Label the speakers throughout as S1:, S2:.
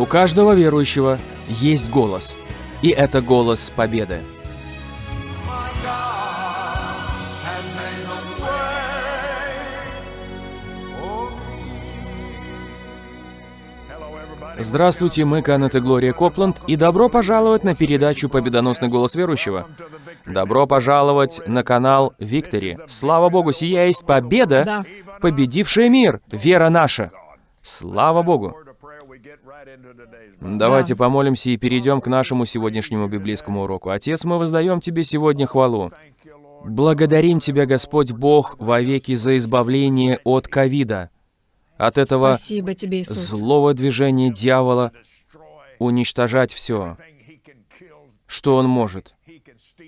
S1: У каждого верующего есть голос, и это голос победы. Здравствуйте, мы Канет и Глория Копланд, и добро пожаловать на передачу «Победоносный голос верующего». Добро пожаловать на канал Виктори. Слава Богу, сия есть победа,
S2: Да.
S1: победившая мир, вера наша. Слава Богу. Давайте помолимся и перейдем к нашему сегодняшнему библейскому уроку. Отец, мы воздаем Тебе сегодня хвалу. Благодарим Тебя, Господь Бог, вовеки за избавление от ковида, от этого
S2: тебе,
S1: злого движения дьявола уничтожать все, что он может.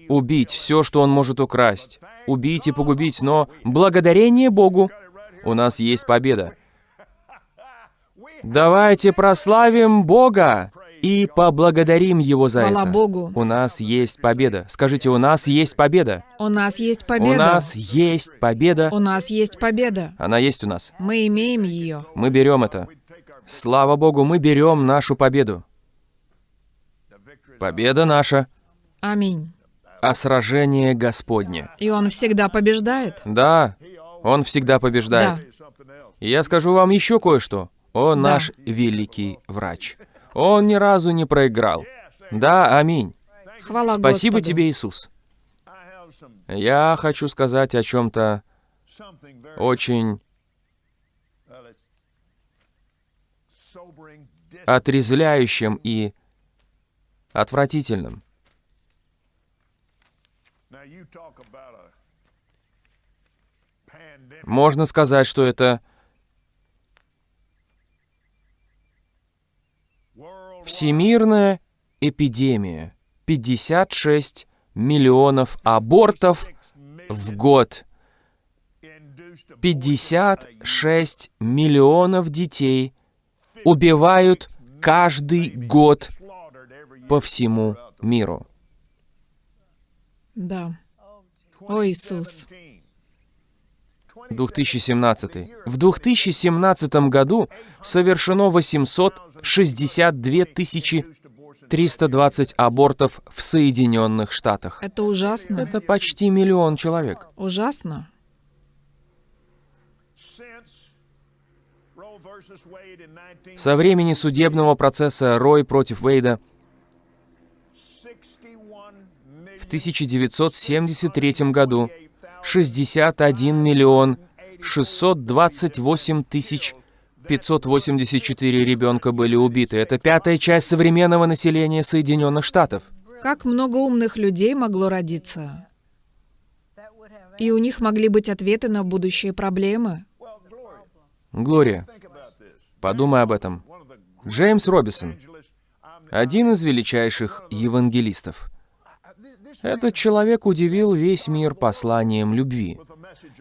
S1: Убить все, что он может украсть. Убить и погубить, но благодарение Богу у нас есть победа. Давайте прославим Бога и поблагодарим Его за
S2: Хвала
S1: это.
S2: Богу.
S1: У нас есть победа. Скажите, у нас есть победа.
S2: У нас есть победа.
S1: У нас есть победа.
S2: У нас есть победа.
S1: Она есть у нас.
S2: Мы имеем ее.
S1: Мы берем это. Слава Богу, мы берем нашу победу. Победа наша,
S2: Аминь.
S1: а сражение Господне.
S2: И Он всегда побеждает.
S1: Да, Он всегда побеждает.
S2: Да.
S1: И я скажу вам еще кое-что. Он
S2: Да.
S1: наш великий врач. Он ни разу не проиграл. Да, аминь.
S2: Хвала
S1: Спасибо
S2: Господу.
S1: тебе, Иисус. Я хочу сказать о чем-то очень отрезвляющем и отвратительном. Можно сказать, что это всемирная эпидемия. 56 миллионов абортов в год. 56 миллионов детей убивают каждый год по всему миру.
S2: Да. О, Иисус.
S1: 2017. В 2017 году совершено 862 тысячи 320 абортов в Соединенных Штатах.
S2: Это ужасно.
S1: Это почти миллион человек.
S2: Ужасно.
S1: Со времени судебного процесса Рой против Уэйда в 1973 году 61 миллион 628 тысяч 584 ребенка были убиты. Это пятая часть современного населения Соединенных Штатов.
S2: Как много умных людей могло родиться? И у них могли быть ответы на будущие проблемы.
S1: Глория, подумай об этом. Джеймс Робисон, один из величайших евангелистов. Этот человек удивил весь мир посланием любви.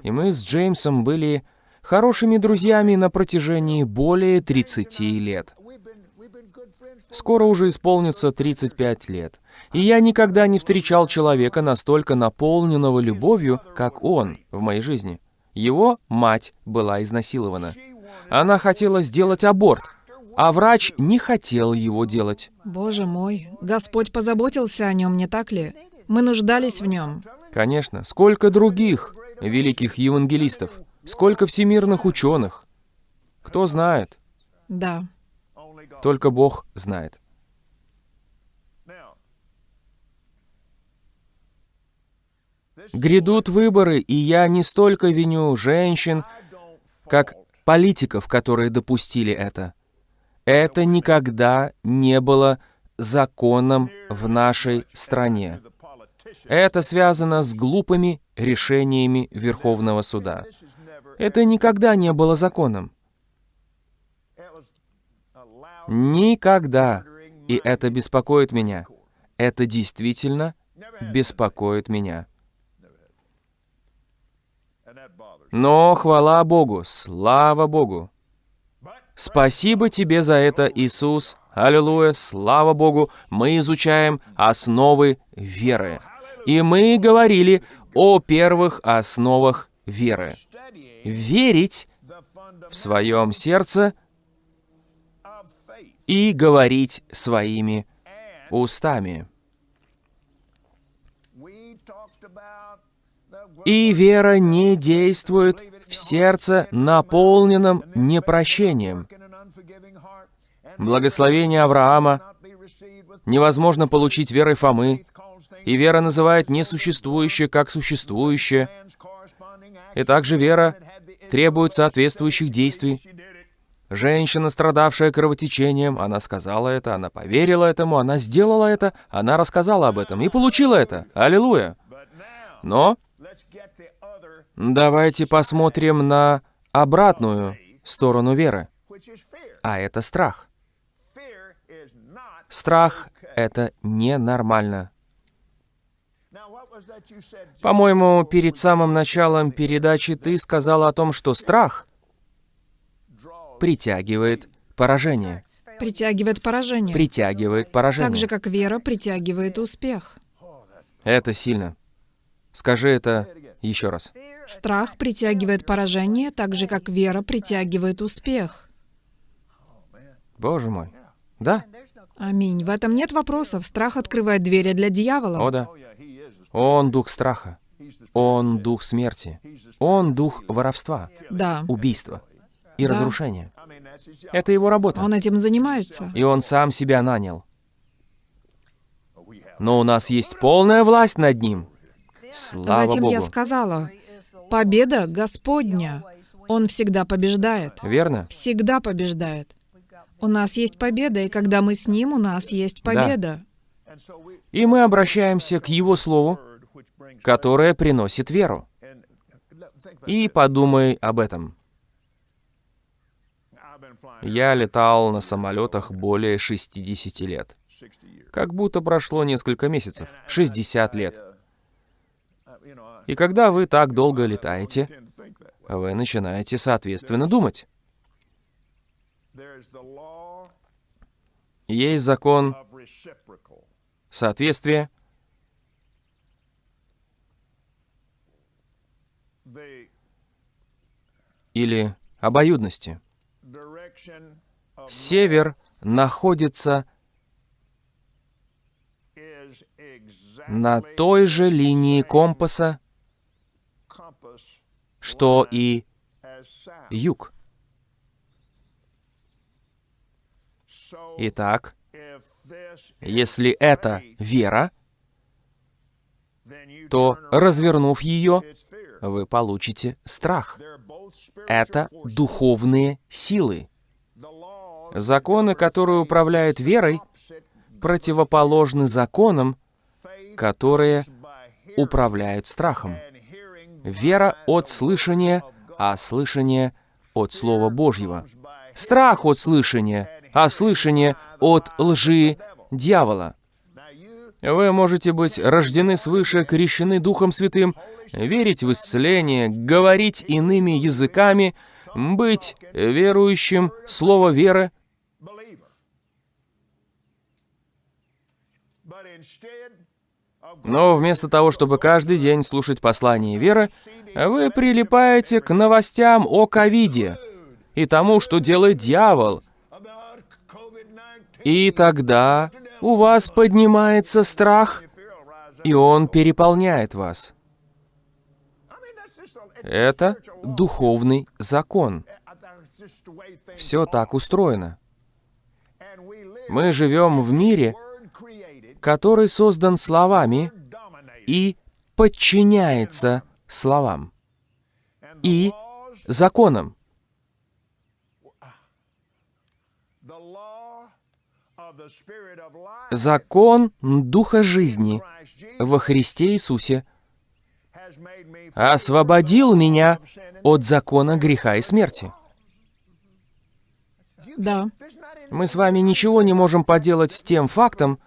S1: И мы с Джеймсом были хорошими друзьями на протяжении более 30 лет. Скоро уже исполнится 35 лет. И я никогда не встречал человека настолько наполненного любовью, как он в моей жизни. Его мать была изнасилована. Она хотела сделать аборт, а врач не хотел его делать.
S2: Боже мой, Господь позаботился о нем, не так ли? Мы нуждались в нем.
S1: Конечно, сколько других великих евангелистов, сколько всемирных ученых. Кто знает?
S2: Да.
S1: Только Бог знает. Грядут выборы, и я не столько виню женщин, как политиков, которые допустили это. Это никогда не было законом в нашей стране. Это связано с глупыми решениями Верховного суда. Это никогда не было законом. Никогда. И это беспокоит меня. Это действительно беспокоит меня. Но хвала Богу, слава Богу. Спасибо тебе за это, Иисус. Аллилуйя, слава Богу. Мы изучаем основы веры. И мы говорили о первых основах веры. Верить в своем сердце и говорить своими устами. И вера не действует в сердце, наполненном непрощением. Благословение Авраама невозможно получить верой Фомы, и вера называет несуществующее как существующее. И также вера требует соответствующих действий. Женщина, страдавшая кровотечением, она сказала это, она поверила этому, она сделала это, она рассказала об этом и получила это. Аллилуйя! Но давайте посмотрим на обратную сторону веры, а это страх. Страх — это ненормально. По-моему, перед самым началом передачи ты сказал о том, что страх притягивает поражение.
S2: Притягивает поражение.
S1: Притягивает поражение.
S2: Так же, как вера притягивает успех.
S1: Это сильно. Скажи это еще раз.
S2: Страх притягивает поражение, так же, как вера притягивает успех.
S1: Боже мой. Да?
S2: Аминь. В этом нет вопросов. Страх открывает двери для дьявола.
S1: О, да. Он дух страха. Он дух смерти. Он дух воровства,
S2: Да.
S1: убийства и
S2: Да.
S1: разрушения. Это его работа.
S2: Он этим занимается.
S1: И он сам себя нанял. Но у нас есть полная власть над ним. Слава
S2: Затем
S1: Богу.
S2: я сказала, победа Господня. Он всегда побеждает.
S1: Верно?
S2: Всегда побеждает. У нас есть победа, и когда мы с Ним, у нас есть победа.
S1: И мы обращаемся к Его Слову, которое приносит веру. И подумай об этом. Я летал на самолетах более 60 лет. Как будто прошло несколько месяцев. 60 лет. И когда вы так долго летаете, вы начинаете соответственно думать. Есть закон соответствия, или обоюдности. Север находится на той же линии компаса, что и юг. Итак, если это вера, то, развернув ее, вы получите страх. Это духовные силы. Законы, которые управляют верой, противоположны законам, которые управляют страхом. Вера от слышания, а слышание от Слова Божьего. Страх от слышания, а слышание от лжи дьявола. Вы можете быть рождены свыше, крещены Духом Святым, верить в исцеление, говорить иными языками, быть верующим, слово веры. Но вместо того, чтобы каждый день слушать послание веры, вы прилипаете к новостям о ковиде и тому, что делает дьявол. И тогда у вас поднимается страх, и он переполняет вас. Это духовный закон. Все так устроено. Мы живем в мире, который создан словами и подчиняется словам и законам. Закон Духа жизни во Христе Иисусе освободил меня от закона греха и смерти.
S2: Да.
S1: Мы с вами ничего не можем поделать с тем фактом,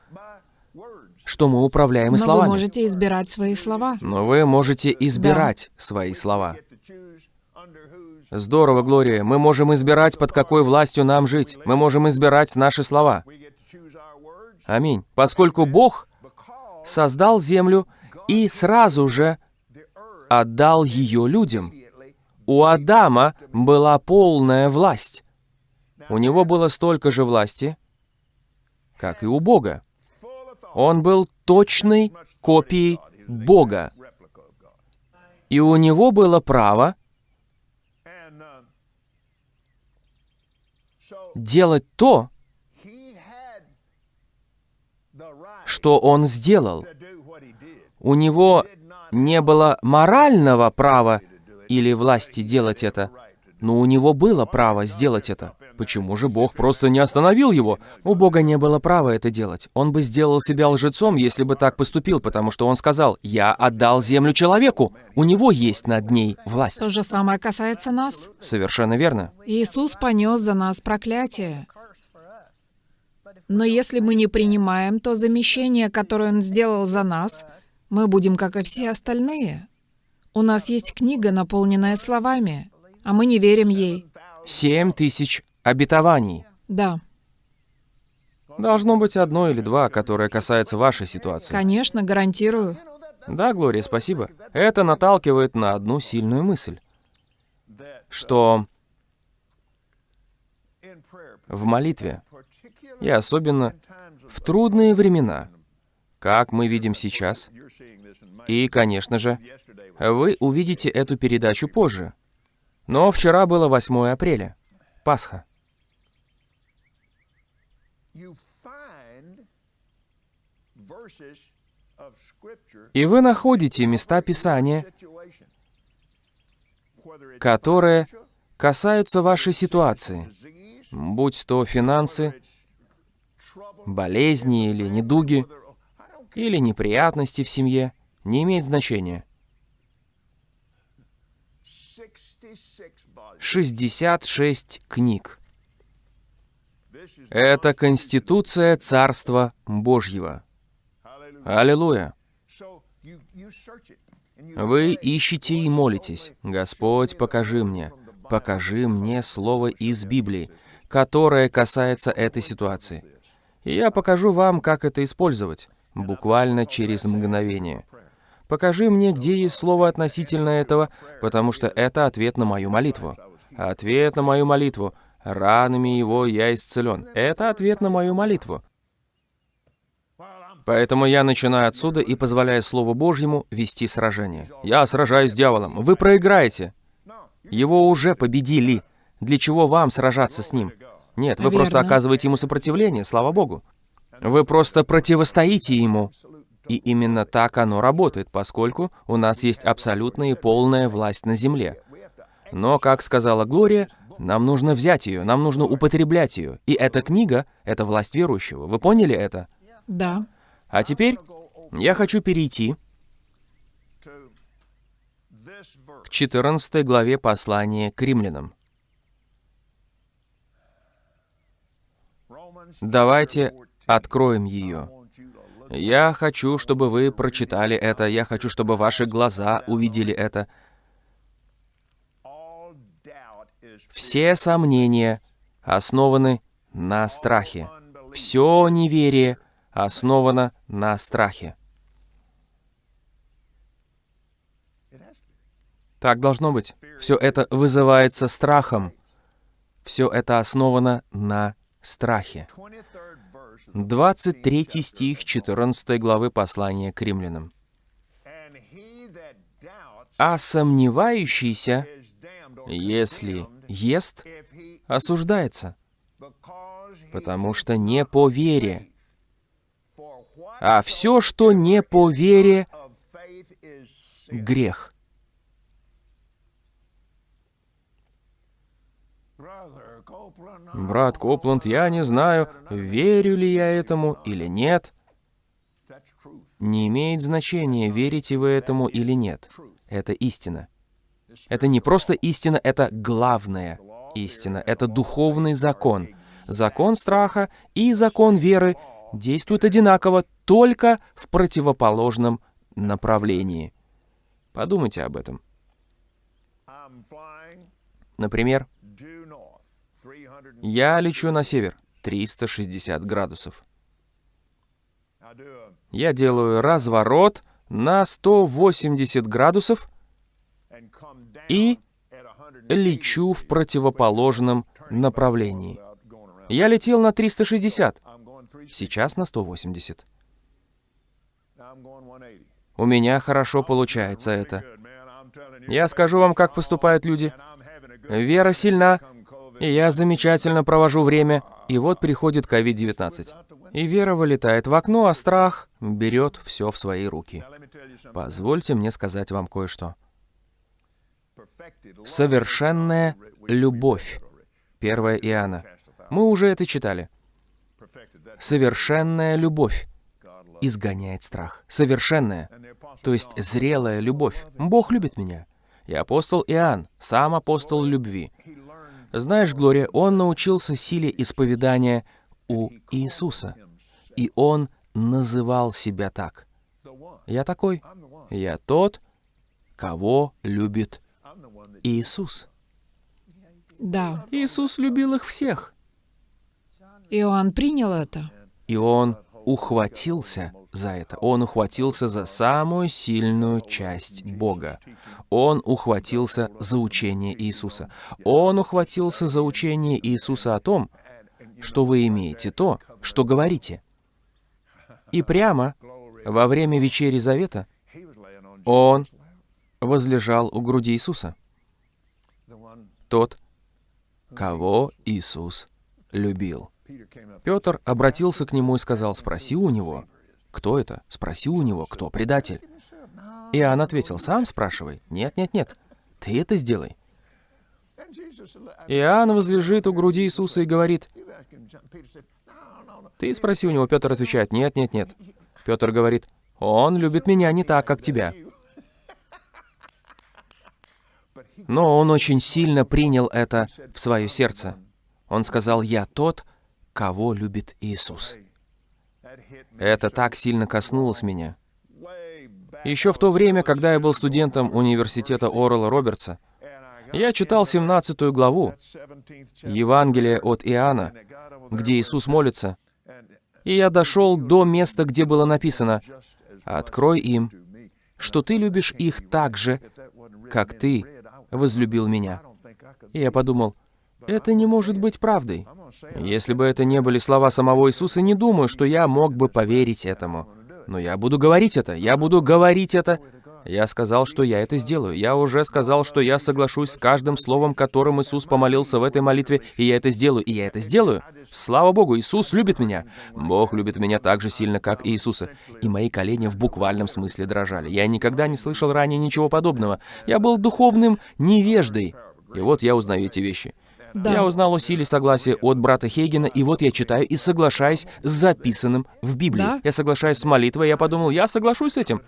S1: что мы управляем
S2: Но вы
S1: словами.
S2: можете избирать свои слова.
S1: Но вы можете избирать свои слова. Здорово, Глория. Мы можем избирать, под какой властью нам жить. Мы можем избирать наши слова. Аминь. Поскольку Бог создал землю и сразу же отдал ее людям. У Адама была полная власть. У него было столько же власти, как и у Бога. Он был точной копией Бога. И у него было право делать то, что он сделал. У него не было морального права или власти делать это, но у него было право сделать это. Почему же Бог просто не остановил его? У Бога не было права это делать. Он бы сделал себя лжецом, если бы так поступил, потому что он сказал, «Я отдал землю человеку, у него есть над ней власть».
S2: То же самое касается нас.
S1: Совершенно верно.
S2: Иисус понес за нас проклятие. Но если мы не принимаем то замещение, которое Он сделал за нас, мы будем, как и все остальные. У нас есть книга, наполненная словами, а мы не верим ей.
S1: Семь тысяч обетований.
S2: Да,
S1: Должно быть одно или два, которое касается вашей ситуации.
S2: конечно, гарантирую.
S1: Да, Глория, спасибо. Это наталкивает на одну сильную мысль, что в молитве, и особенно в трудные времена, как мы видим сейчас, и, конечно же, вы увидите эту передачу позже. Но вчера было 8 апреля, Пасха. И вы находите места Писания, которые касаются вашей ситуации, будь то финансы, болезни или недуги, или неприятности в семье, не имеет значения. 66 книг. Это Конституция Царства Божьего. Аллилуйя. Вы ищете и молитесь. Господь, покажи мне, покажи мне слово из Библии, которое касается этой ситуации. И я покажу вам, как это использовать, буквально через мгновение. Покажи мне, где есть слово относительно этого, потому что это ответ на мою молитву. Ответ на мою молитву. Ранами его я исцелен. Это ответ на мою молитву. Поэтому я начинаю отсюда и позволяю Слову Божьему вести сражение. Я сражаюсь с дьяволом. Вы проиграете. Его уже победили. Для чего вам сражаться с ним? Нет, вы просто
S2: Верно.
S1: оказываете ему сопротивление, слава Богу. Вы просто противостоите ему. И именно так оно работает, поскольку у нас есть абсолютная и полная власть на земле. Но, как сказала Глория, нам нужно взять ее, нам нужно употреблять ее. И эта книга — это власть верующего. Вы поняли это?
S2: Да.
S1: А теперь я хочу перейти к 14 главе послания к римлянам. Давайте откроем ее. Я хочу, чтобы вы прочитали это, я хочу, чтобы ваши глаза увидели это. Все сомнения основаны на страхе. Все неверие основано на страхе. Так должно быть. Все это вызывается страхом. Все это основано на страхе. 23 стих 14 главы послания к римлянам. «А сомневающийся, если ест, осуждается, потому что не по вере. А все, что не по вере, грех». Брат Копланд, я не знаю, верю ли я этому или нет. Не имеет значения, верите вы этому или нет. Это истина. Это не просто истина, это главная истина. Это духовный закон. Закон страха и закон веры действуют одинаково, только в противоположном направлении. Подумайте об этом. Например, я лечу на север, 360 градусов. Я делаю разворот на 180 градусов и лечу в противоположном направлении. Я летел на 360. сейчас на 180. У меня хорошо получается это. Я скажу вам, как поступают люди. Вера сильна, и я замечательно провожу время, и вот приходит COVID-19. И вера вылетает в окно, а страх берет все в свои руки. Позвольте мне сказать вам кое-что. Совершенная любовь. 1 Иоанна. Мы уже это читали. Совершенная любовь изгоняет страх. Совершенная, то есть зрелая любовь. Бог любит меня. И апостол Иоанн, сам апостол любви. Знаешь, Глория, он научился силе исповедания у Иисуса. И он называл себя так. Я такой. Я тот, кого любит Иисус.
S2: Да.
S1: Иисус любил их всех.
S2: Иоанн принял это.
S1: И он ухватился за это. Он ухватился за самую сильную часть Бога. Он ухватился за учение Иисуса. Он ухватился за учение Иисуса о том, что вы имеете то, что говорите. И прямо во время вечери Завета он возлежал у груди Иисуса. Тот, кого Иисус любил. Петр обратился к нему и сказал, «Спроси у него, кто это? Спроси у него, кто предатель?» Иоанн ответил, «Сам спрашивай». «Нет, нет, нет, ты это сделай». Иоанн возлежит у груди Иисуса и говорит, «Ты спроси у него». Петр отвечает, «Нет, нет, нет». Петр говорит, «Он любит меня не так, как тебя». Но он очень сильно принял это в свое сердце. Он сказал, «Я тот, кого любит Иисус». Это так сильно коснулось меня. Еще в то время, когда я был студентом университета Орла Робертса, я читал 17 главу Евангелия от Иоанна, где Иисус молится, и я дошел до места, где было написано «Открой им, что ты любишь их так же, как ты возлюбил меня». И я подумал, это не может быть правдой. Если бы это не были слова самого Иисуса, не думаю, что я мог бы поверить этому. Но я буду говорить это, я буду говорить это. Я сказал, что я это сделаю. Я уже сказал, что я соглашусь с каждым словом, которым Иисус помолился в этой молитве, и я это сделаю, и я это сделаю. Слава Богу, Иисус любит меня. Бог любит меня так же сильно, как и Иисуса. И мои колени в буквальном смысле дрожали. Я никогда не слышал ранее ничего подобного. Я был духовным невеждой. И вот я узнаю эти вещи.
S2: Да.
S1: Я узнал о силе согласия от брата Хейгена, и вот я читаю и соглашаюсь с записанным в Библии.
S2: Да?
S1: Я соглашаюсь с молитвой, я подумал, я соглашусь с этим.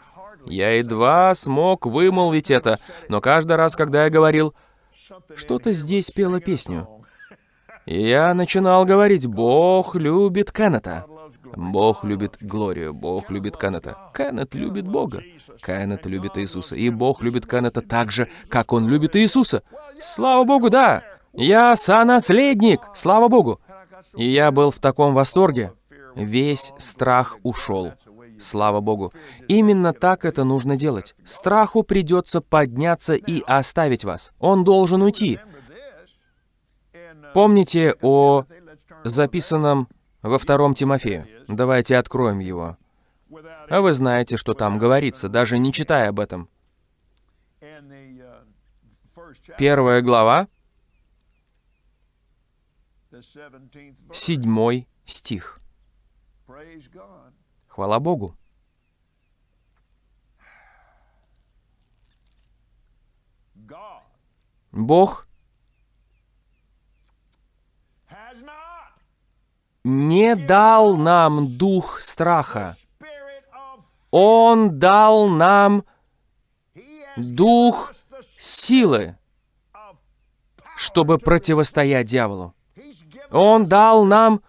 S1: Я едва смог вымолвить это, но каждый раз, когда я говорил, что-то здесь пело песню. Я начинал говорить, Бог любит Кеннета. Бог любит Глорию, Бог любит Кеннета. Кеннет любит Бога. Кеннет любит Иисуса. И Бог любит Кеннета так же, как он любит Иисуса. Слава Богу, да! Я сонаследник, слава Богу. И я был в таком восторге. Весь страх ушел. Слава Богу. Именно так это нужно делать. Страху придется подняться и оставить вас. Он должен уйти. Помните о записанном во втором Тимофею? Давайте откроем его. А вы знаете, что там говорится, даже не читая об этом. Первая глава, седьмой стих. Хвала Богу. Бог не дал нам дух страха. Он дал нам дух силы, чтобы противостоять дьяволу. Он дал нам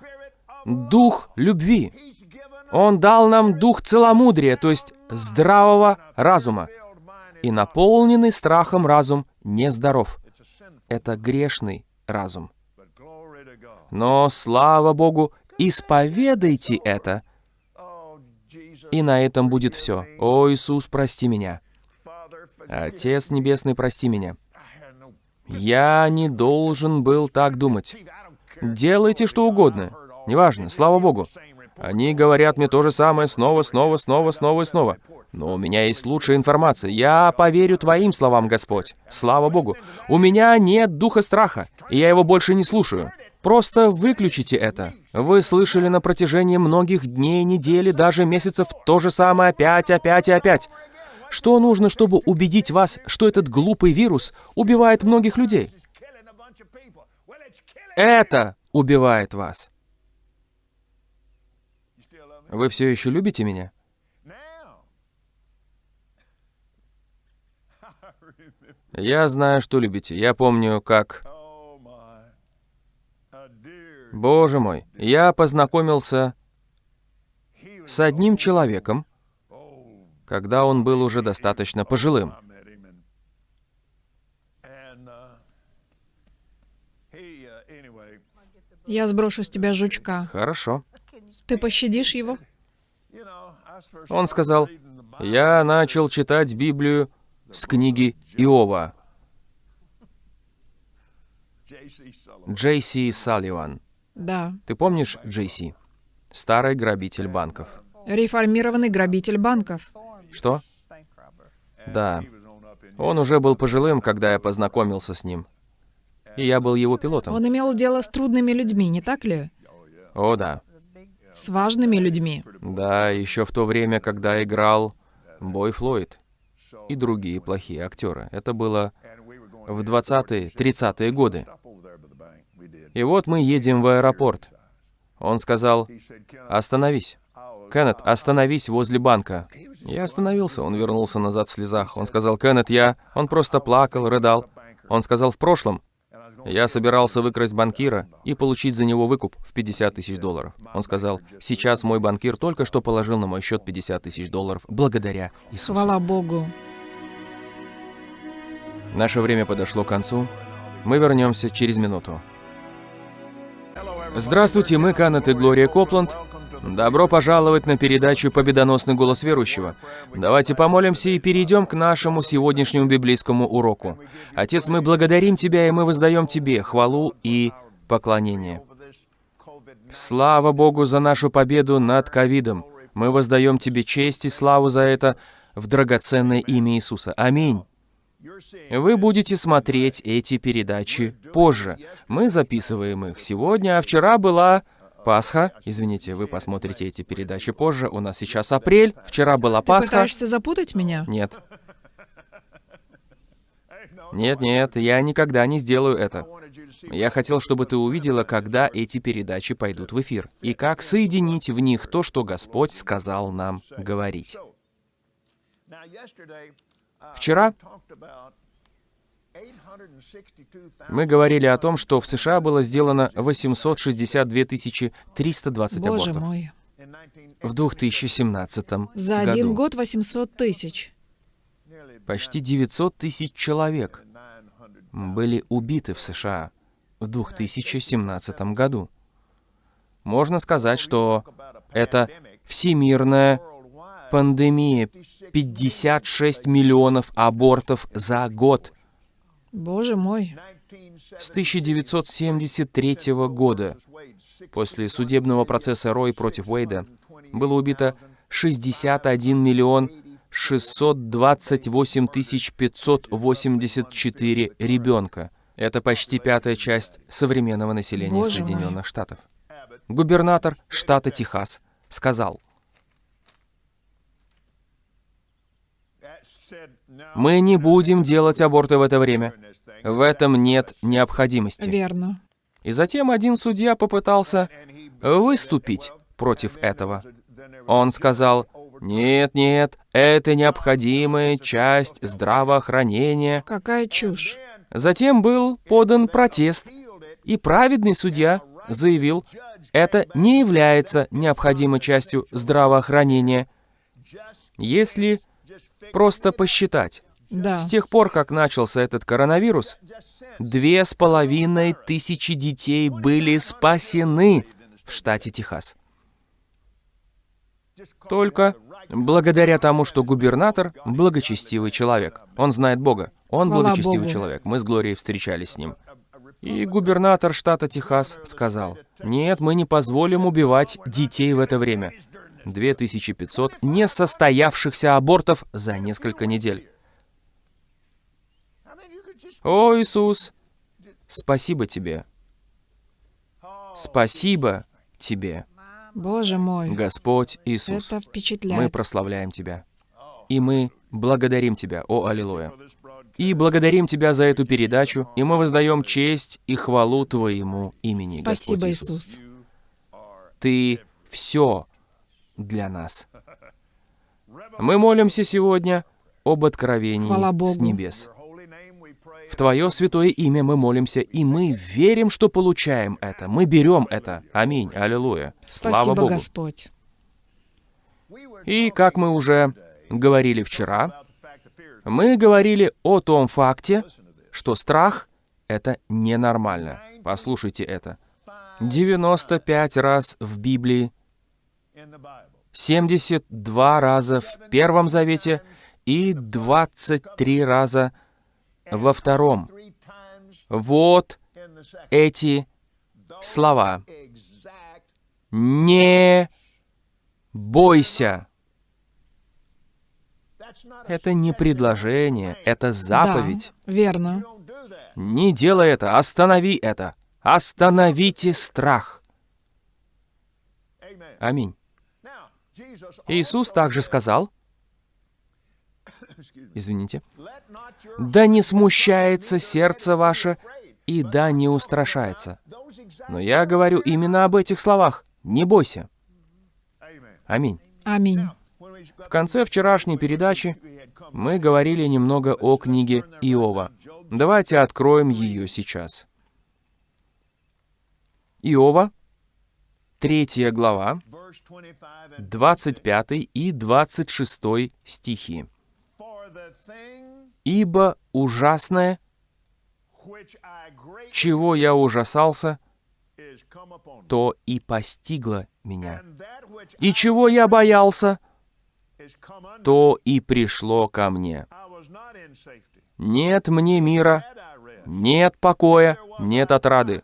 S1: дух любви. Он дал нам дух целомудрия, то есть здравого разума. И наполненный страхом разум нездоров. Это грешный разум. Но, слава Богу, исповедайте это, и на этом будет все. О, Иисус, прости меня. Отец Небесный, прости меня. Я не должен был так думать. Делайте что угодно. Неважно, слава Богу. Они говорят мне то же самое снова, снова, снова, снова и снова. Но у меня есть лучшая информация. Я поверю Твоим словам, Господь. Слава Богу. У меня нет духа страха, и я его больше не слушаю. Просто выключите это. Вы слышали на протяжении многих дней, недели, даже месяцев то же самое опять, опять и опять. Что нужно, чтобы убедить вас, что этот глупый вирус убивает многих людей? Это убивает вас. Вы все еще любите меня? Я знаю, что любите. Я помню, как... Боже мой, я познакомился с одним человеком, когда он был уже достаточно пожилым.
S2: Я сброшу с тебя жучка.
S1: Хорошо.
S2: Ты пощадишь его?
S1: Он сказал, я начал читать Библию с книги Иова. Джейси Салливан.
S2: Да.
S1: Ты помнишь Джейси? Старый грабитель банков.
S2: Реформированный грабитель банков.
S1: Что? Да. Он уже был пожилым, когда я познакомился с ним. И я был его пилотом.
S2: Он имел дело с трудными людьми, не так ли?
S1: О, да.
S2: С важными людьми.
S1: Да, еще в то время, когда играл Бой Флойд и другие плохие актеры. Это было в 20-е, 30-е годы. И вот мы едем в аэропорт. Он сказал, остановись. Кеннет, остановись возле банка. Я остановился, он вернулся назад в слезах. Он сказал, Кеннет, я... Он просто плакал, рыдал. Он сказал, в прошлом я собирался выкрасть банкира и получить за него выкуп в 50 тысяч долларов. Он сказал, сейчас мой банкир только что положил на мой счет 50 тысяч долларов благодаря Иисусу.
S2: Хвала Богу.
S1: Наше время подошло к концу. Мы вернемся через минуту. Здравствуйте, мы Канет и Глория Копланд. Добро пожаловать на передачу «Победоносный голос верующего». Давайте помолимся и перейдем к нашему сегодняшнему библейскому уроку. Отец, мы благодарим Тебя, и мы воздаем Тебе хвалу и поклонение. Слава Богу за нашу победу над ковидом. Мы воздаем Тебе честь и славу за это в драгоценное имя Иисуса. Аминь. Вы будете смотреть эти передачи позже. Мы записываем их сегодня, а вчера была Пасха. Извините, вы посмотрите эти передачи позже. У нас сейчас апрель, вчера была
S2: Ты
S1: Пасха.
S2: пытаешься запутать меня?
S1: Нет. Нет, нет, я никогда не сделаю это. Я хотел, чтобы ты увидела, когда эти передачи пойдут в эфир, и как соединить в них то, что Господь сказал нам говорить. Вчера мы говорили о том, что в США было сделано 862 320
S2: Боже
S1: абортов
S2: мой.
S1: в 2017
S2: За
S1: году.
S2: один год 800 тысяч.
S1: Почти 900 тысяч человек были убиты в США в 2017 году. Можно сказать, что это всемирная пандемия. 56 миллионов абортов за год.
S2: Боже мой.
S1: С 1973 года, после судебного процесса Рой против Уэйда, было убито 61 миллион 628 тысяч 584 ребенка. Это почти пятая часть современного населения
S2: Боже мой.
S1: Соединенных Штатов. Губернатор штата Техас сказал, «Мы не будем делать аборты в это время. В этом нет необходимости».
S2: Верно.
S1: И затем один судья попытался выступить против этого. Он сказал, «Нет, нет, это необходимая часть здравоохранения».
S2: Какая чушь.
S1: Затем был подан протест, и праведный судья заявил, это не является необходимой частью здравоохранения, если просто посчитать.
S2: Да.
S1: С тех пор, как начался этот коронавирус, две с половиной тысячи детей были спасены в штате Техас. Только благодаря тому, что губернатор — благочестивый человек. Он знает Бога. Он
S2: Хвала
S1: благочестивый
S2: Богу.
S1: человек. Мы с Глорией встречались с ним. И губернатор штата Техас сказал, нет, мы не позволим убивать детей в это время. 2500 несостоявшихся абортов за несколько недель. О, Иисус, спасибо тебе. Спасибо тебе.
S2: Боже мой,
S1: Господь Иисус.
S2: это впечатляет.
S1: Мы прославляем Тебя. И мы благодарим Тебя, о Аллилуйя. И благодарим Тебя за эту передачу, и мы воздаем честь и хвалу Твоему имени,
S2: Спасибо,
S1: Господь
S2: Иисус.
S1: Ты все для нас. Мы молимся сегодня об откровении с небес. В Твое святое имя мы молимся, и мы верим, что получаем это. Мы берем это. Аминь. Аллилуйя. Слава
S2: Спасибо,
S1: Богу.
S2: Господь.
S1: И как мы уже говорили вчера, мы говорили о том факте, что страх — это ненормально. Послушайте это. 95 раз в Библии, 72 раза в Первом Завете и 23 раза во Втором. Вот эти слова. Не бойся. Это не предложение, это заповедь.
S2: Да, верно.
S1: Не делай это, останови это. Остановите страх. Аминь. Иисус также сказал, извините, «Да не смущается сердце ваше, и да не устрашается». Но я говорю именно об этих словах. Не бойся. Аминь.
S2: Аминь.
S1: В конце вчерашней передачи мы говорили немного о книге Иова. Давайте откроем ее сейчас. Иова, третья глава, 25 и 26 стихи. «Ибо ужасное, чего я ужасался, то и постигло меня. И чего я боялся, то и пришло ко мне. Нет мне мира, нет покоя, нет отрады.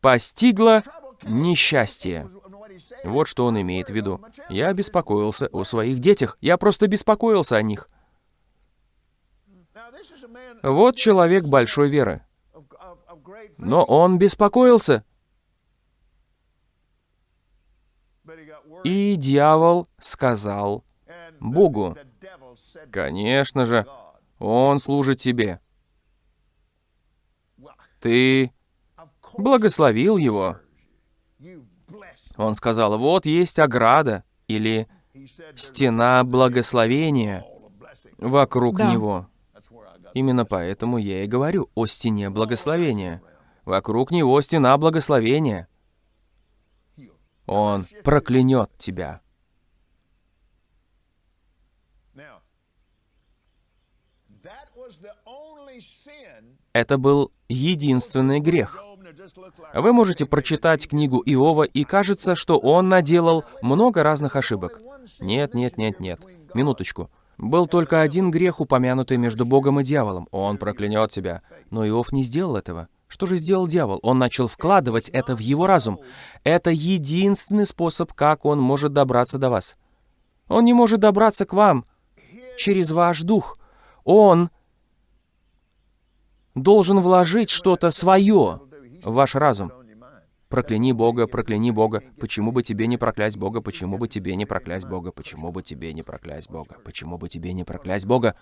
S1: Постигло несчастье. Вот что он имеет в виду. Я беспокоился о своих детях. Я просто беспокоился о них. Вот человек большой веры. Но он беспокоился. И дьявол сказал Богу, «Конечно же, он служит тебе. Ты благословил его». Он сказал, «Вот есть ограда» или «стена благословения» вокруг
S2: Да.
S1: него. Именно поэтому я и говорю о стене благословения. Вокруг него стена благословения. Он проклянет тебя. Это был единственный грех. Вы можете прочитать книгу Иова, и кажется, что он наделал много разных ошибок. Нет, нет, нет, нет. Минуточку. Был только один грех, упомянутый между Богом и дьяволом. Он проклянет тебя. Но Иов не сделал этого. Что же сделал дьявол? Он начал вкладывать это в его разум. Это единственный способ, как он может добраться до вас. Он не может добраться к вам через ваш дух. Он должен вложить что-то свое ваш разум. Прокляни Бога, прокляни Бога. Почему бы тебе не проклясть Бога? Почему бы тебе не проклясть Бога? Почему бы тебе не проклясть Бога? Почему бы тебе не проклясть Бога?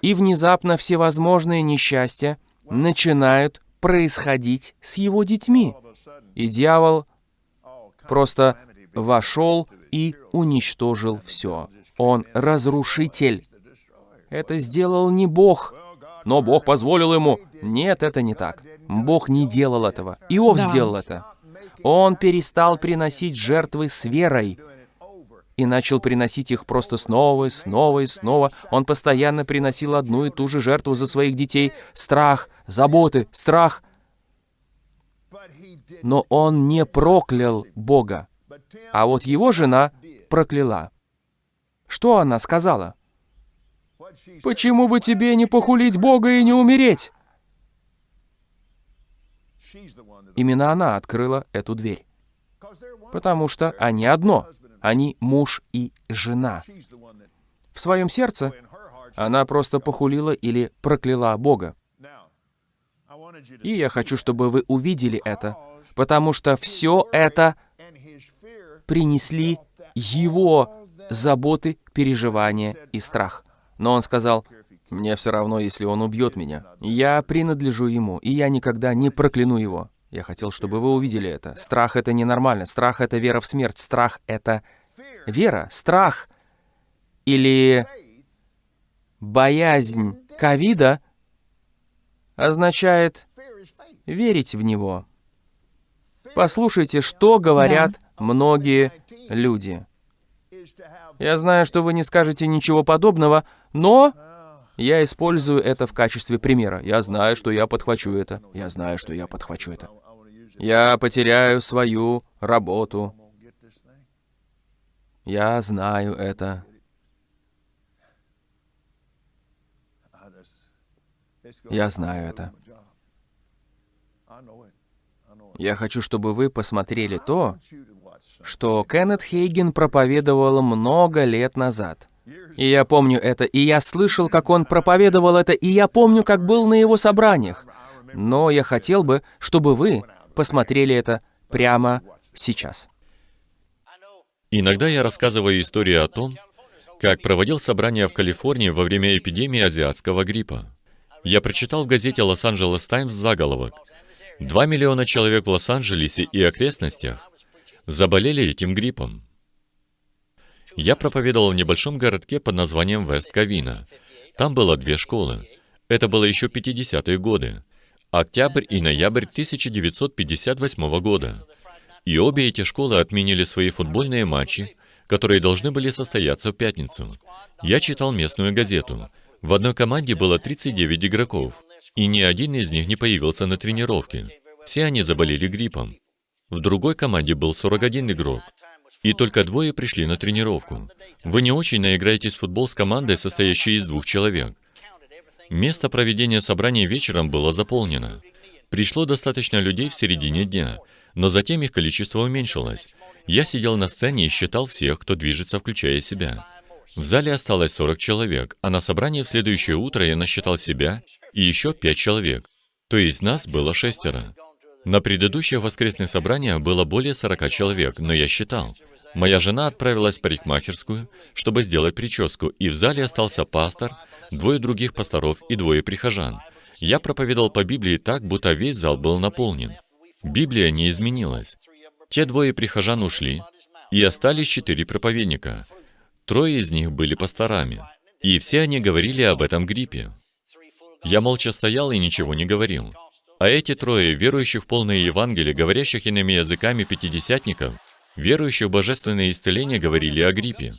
S1: И внезапно всевозможные несчастья начинают происходить с его детьми. И дьявол просто вошел и уничтожил все. Он разрушитель. Это сделал не Бог, но Бог позволил ему. Нет, это не так. Бог не делал этого. Иов
S2: Да.
S1: сделал это. Он перестал приносить жертвы с верой и начал приносить их просто снова и снова и снова. Он постоянно приносил одну и ту же жертву за своих детей. Страх, заботы, страх. Но он не проклял Бога. А вот его жена прокляла. Что она сказала? «Почему бы тебе не похулить Бога и не умереть?» именно она открыла эту дверь. Потому что они одно. Они муж и жена. В своем сердце она просто похулила или прокляла Бога. И я хочу, чтобы вы увидели это, потому что все это принесли его заботы, переживания и страх. Но он сказал, «Мне все равно, если он убьет меня. Я принадлежу ему, и я никогда не прокляну его». Я хотел, чтобы вы увидели это. Страх — это ненормально. Страх — это вера в смерть. Страх — это вера. Страх или боязнь ковида означает верить в него. Послушайте, что говорят да. многие люди. Я знаю, что вы не скажете ничего подобного, но я использую это в качестве примера. Я знаю, что я подхвачу это. Я знаю, что я подхвачу это. Я потеряю свою работу. Я знаю это. Я знаю это. Я хочу, чтобы вы посмотрели то, что Кеннет Хейген проповедовал много лет назад. И я помню это, и я слышал, как он проповедовал это, и я помню, как был на его собраниях. Но я хотел бы, чтобы вы посмотрели это прямо сейчас.
S3: Иногда я рассказываю историю о том, как проводил собрание в Калифорнии во время эпидемии азиатского гриппа. Я прочитал в газете «Лос-Анджелес Таймс» заголовок. Два миллиона человек в Лос-Анджелесе и окрестностях заболели этим гриппом. Я проповедовал в небольшом городке под названием Вест-Кавина. Там было две школы. Это было еще 50-е годы. Октябрь и ноябрь 1958 года. И обе эти школы отменили свои футбольные матчи, которые должны были состояться в пятницу. Я читал местную газету. В одной команде было 39 игроков, и ни один из них не появился на тренировке. Все они заболели гриппом. В другой команде был 41 игрок, и только двое пришли на тренировку. Вы не очень наиграетесь в футбол с командой, состоящей из двух человек. Место проведения собрания вечером было заполнено. Пришло достаточно людей в середине дня, но затем их количество уменьшилось. Я сидел на сцене и считал всех, кто движется, включая себя. В зале осталось 40 человек, а на собрании в следующее утро я насчитал себя и еще 5 человек. То есть нас было шестеро. На предыдущих воскресных собраниях было более 40 человек, но я считал. Моя жена отправилась в парикмахерскую, чтобы сделать прическу, и в зале остался пастор, двое других пасторов и двое прихожан. Я проповедовал по Библии так, будто весь зал был наполнен. Библия не изменилась. Те двое прихожан ушли, и остались четыре проповедника. Трое из них были пасторами, и все они говорили об этом гриппе. Я молча стоял и ничего не говорил. А эти трое, верующих в полное Евангелие, говорящих иными языками пятидесятников, верующих в божественное исцеление, говорили о гриппе.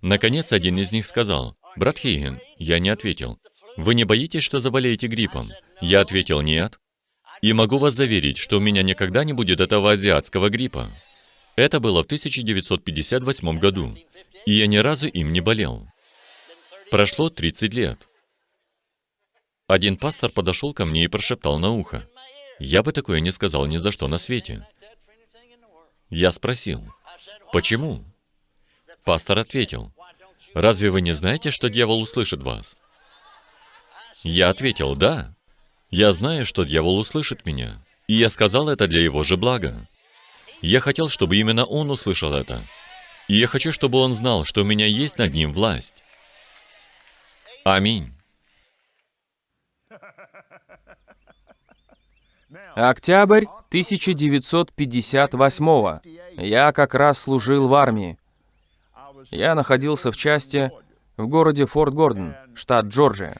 S3: Наконец, один из них сказал, «Брат Хейген», я не ответил, «Вы не боитесь, что заболеете гриппом?» Я ответил, «Нет». И могу вас заверить, что у меня никогда не будет этого азиатского гриппа. Это было в 1958 году, и я ни разу им не болел. Прошло 30 лет. Один пастор подошел ко мне и прошептал на ухо. Я бы такое не сказал ни за что на свете. Я спросил, почему? Пастор ответил, разве вы не знаете, что дьявол услышит вас? Я ответил, да. Я знаю, что дьявол услышит меня, и я сказал это для его же блага. Я хотел, чтобы именно он услышал это. И я хочу, чтобы он знал, что у меня есть над ним власть. Аминь.
S1: Октябрь 1958 Я как раз служил в армии. Я находился в части в городе Форт Гордон, штат Джорджия.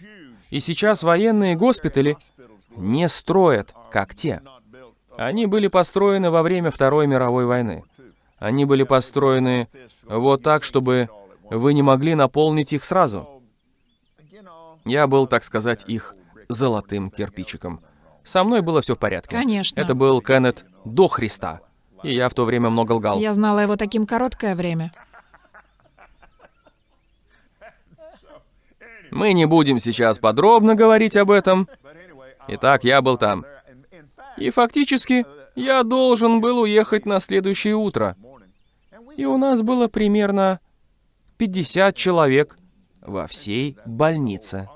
S1: И сейчас военные госпитали не строят, как те. Они были построены во время Второй мировой войны. Они были построены вот так, чтобы вы не могли наполнить их сразу. Я был, так сказать, их золотым кирпичиком. Со мной было все в порядке.
S2: Конечно.
S1: Это был Кеннет до Христа. И я в то время много лгал.
S2: Я знала его таким короткое время.
S1: Мы не будем сейчас подробно говорить об этом. Итак, я был там. И фактически, Я должен был уехать на следующее утро. И у нас было примерно 50 человек во всей больнице.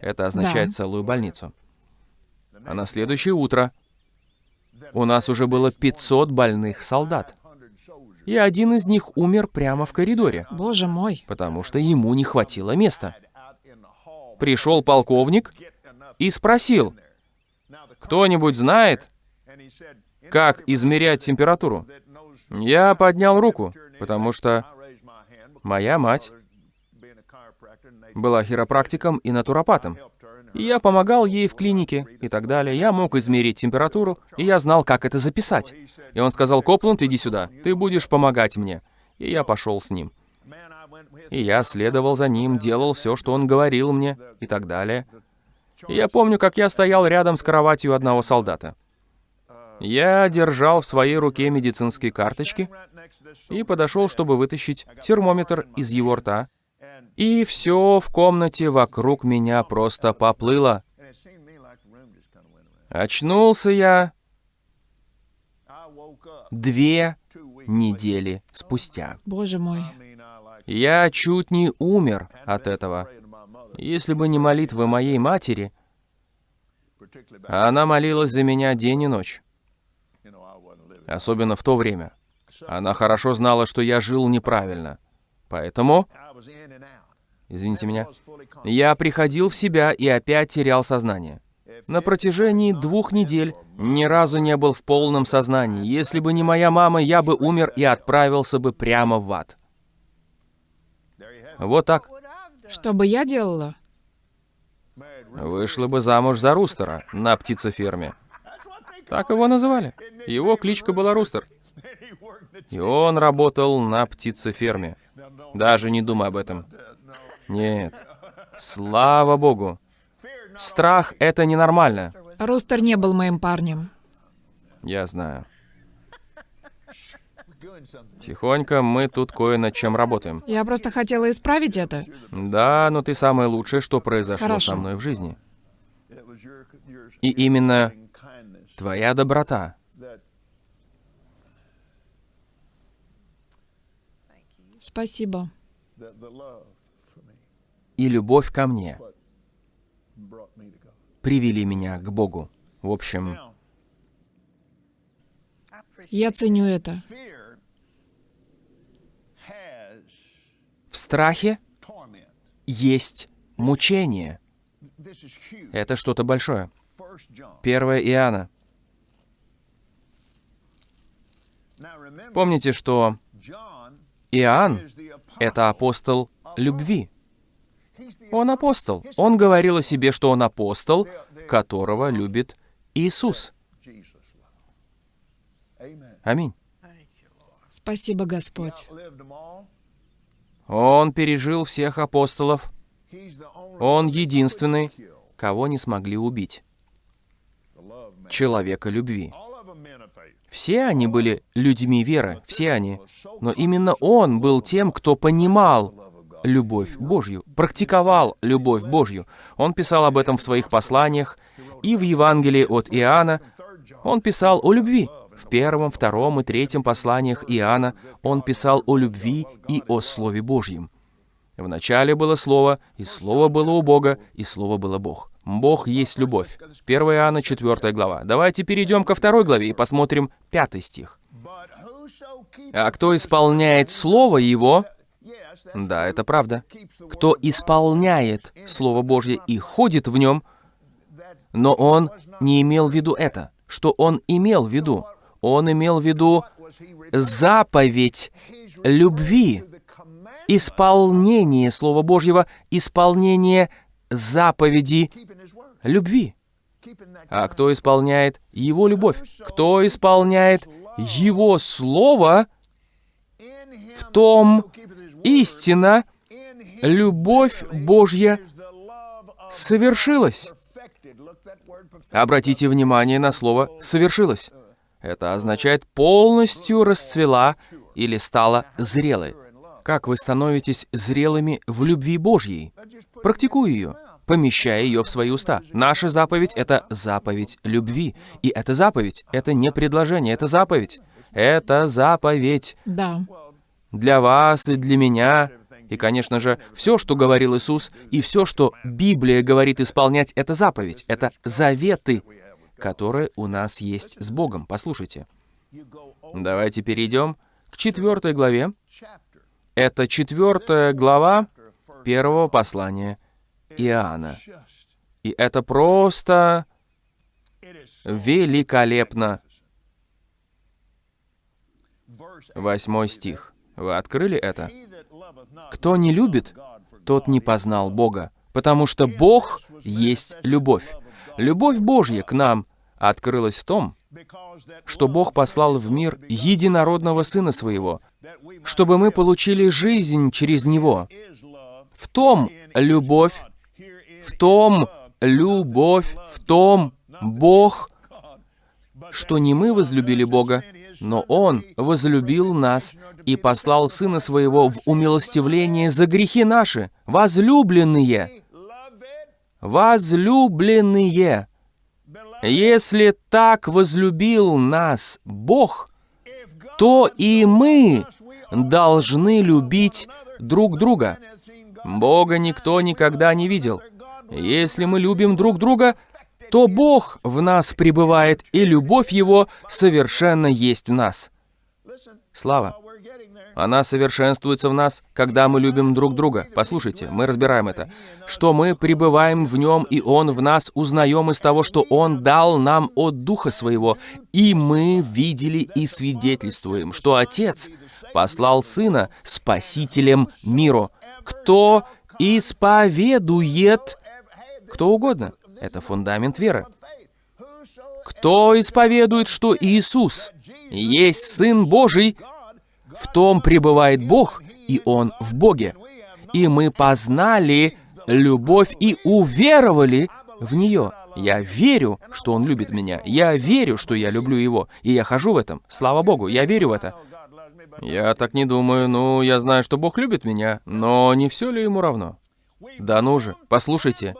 S1: Это означает
S2: Да.
S1: целую больницу. А на следующее утро у нас уже было 500 больных солдат. И один из них умер прямо в коридоре,
S2: Боже мой.
S1: потому что ему не хватило места. Пришел полковник и спросил, кто-нибудь знает, как измерять температуру? Я поднял руку, потому что моя мать была хиропрактиком и натуропатом. И я помогал ей в клинике и так далее. Я мог измерить температуру, и я знал, как это записать. И он сказал, Копланд, иди сюда, ты будешь помогать мне. И я пошел с ним. И я следовал за ним, делал все, что он говорил мне, и так далее. И я помню, как я стоял рядом с кроватью одного солдата. Я держал в своей руке медицинские карточки и подошел, чтобы вытащить термометр из его рта. И все в комнате вокруг меня просто поплыло. Очнулся я две недели спустя.
S2: Боже мой.
S1: Я чуть не умер от этого. Если бы не молитвы моей матери, она молилась за меня день и ночь, особенно в то время. Она хорошо знала, что я жил неправильно. Поэтому, извините меня, я приходил в себя и опять терял сознание. На протяжении двух недель ни разу не был в полном сознании. Если бы не моя мама, я бы умер и отправился бы прямо в ад. Вот так.
S2: Что бы я делала?
S1: Вышла бы замуж за Рустера на птицеферме. Так его называли. Его кличка была Рустер. И он работал на птицеферме. Даже не думай об этом. Нет. Слава Богу. Страх — это ненормально.
S2: Рустер не был моим парнем.
S1: Я знаю. Тихонько мы тут кое над чем работаем.
S2: Я просто хотела исправить это.
S1: Да, но ты самое лучшее, что произошло
S2: Хорошо.
S1: со мной в жизни. И именно твоя доброта
S2: Спасибо.
S1: И любовь ко мне привели меня к Богу. В общем,
S2: Я ценю это.
S1: в страхе есть мучение. Это что-то большое. 1 Иоанна. Помните, что Иоанн — это апостол любви. Он апостол. Он говорил о себе, что он апостол, которого любит Иисус. Аминь.
S2: Спасибо, Господь.
S1: Он пережил всех апостолов. Он единственный, кого не смогли убить. Человека любви. Все они были людьми веры, все они. Но именно он был тем, кто понимал любовь Божью, практиковал любовь Божью. Он писал об этом в своих посланиях, и в Евангелии от Иоанна он писал о любви. В первом, втором и третьем посланиях Иоанна он писал о любви и о Слове Божьем. В начале было Слово, и Слово было у Бога, и Слово было Бог. Бог есть любовь. 1 Иоанна, 4 глава. Давайте перейдем ко второй главе и посмотрим пятый стих. А кто исполняет Слово Его, да, это правда, кто исполняет Слово Божье и ходит в нем, но он не имел в виду это. Что он имел в виду? Он имел в виду заповедь любви, исполнение Слова Божьего, исполнение заповеди любви. А кто исполняет Его любовь? Кто исполняет Его Слово, в том истина, любовь Божья совершилась. Обратите внимание на слово «совершилось». Это означает полностью расцвела или стала зрелой. Как вы становитесь зрелыми в любви Божьей? Практикуй ее. помещая ее в свои уста. Наша заповедь — это заповедь любви. И эта заповедь — это не предложение, это заповедь. Это заповедь
S2: Да.
S1: Для вас и для меня. И, конечно же, все, что говорил Иисус, и все, что Библия говорит исполнять, это заповедь, это заветы, которые у нас есть с Богом. Послушайте. Давайте перейдем к четвертой главе. Это четвертая глава первого послания Иоанна. И это просто великолепно. Восьмой стих. Вы открыли это? Кто не любит, тот не познал Бога, потому что Бог есть любовь. Любовь Божья к нам открылась в том, что Бог послал в мир единородного Сына Своего, чтобы мы получили жизнь через Него. В том любовь, в том любовь, в том Бог, что не мы возлюбили Бога, но Он возлюбил нас и послал Сына Своего в умилостивление за грехи наши, возлюбленные. Возлюбленные. Если так возлюбил нас Бог, то и мы должны любить друг друга. Бога никто никогда не видел. Если мы любим друг друга, то Бог в нас пребывает, и любовь Его совершенно есть в нас. Слава. Она совершенствуется в нас, когда мы любим друг друга. Послушайте, мы разбираем это. Что мы пребываем в Нем, и Он в нас, узнаем из того, что Он дал нам от Духа Своего. И мы видели и свидетельствуем, что Отец послал Сына Спасителем миру. Кто исповедует, кто угодно. Это фундамент веры. Кто исповедует, что Иисус есть Сын Божий, в том пребывает Бог, и Он в Боге. И мы познали любовь и уверовали в нее. Я верю, что Он любит меня. Я верю, что я люблю Его. И я хожу в этом. Слава Богу, я верю в это. Я так не думаю. Ну, я знаю, что Бог любит меня, но не все ли Ему равно? Да ну же, послушайте.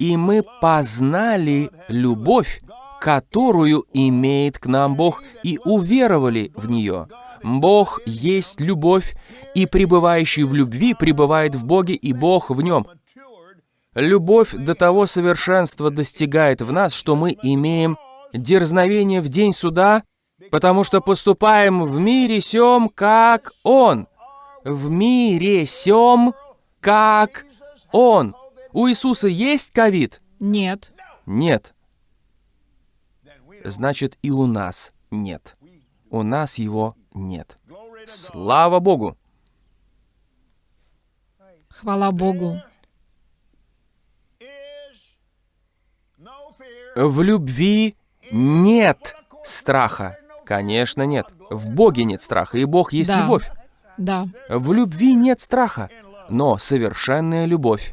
S1: И мы познали любовь, которую имеет к нам Бог, и уверовали в нее. Бог есть любовь, и пребывающий в любви пребывает в Боге, и Бог в нем. Любовь до того совершенства достигает в нас, что мы имеем дерзновение в день суда, потому что поступаем в мире сем, как Он. В мире сем, как Он. У Иисуса есть ковид?
S2: Нет.
S1: Нет. Значит, и у нас нет. У нас его нет. Слава Богу!
S2: Хвала Богу.
S1: В любви нет страха. Конечно, нет. В Боге нет страха, и Бог есть
S2: Да.
S1: любовь.
S2: Да.
S1: В любви нет страха, но совершенная любовь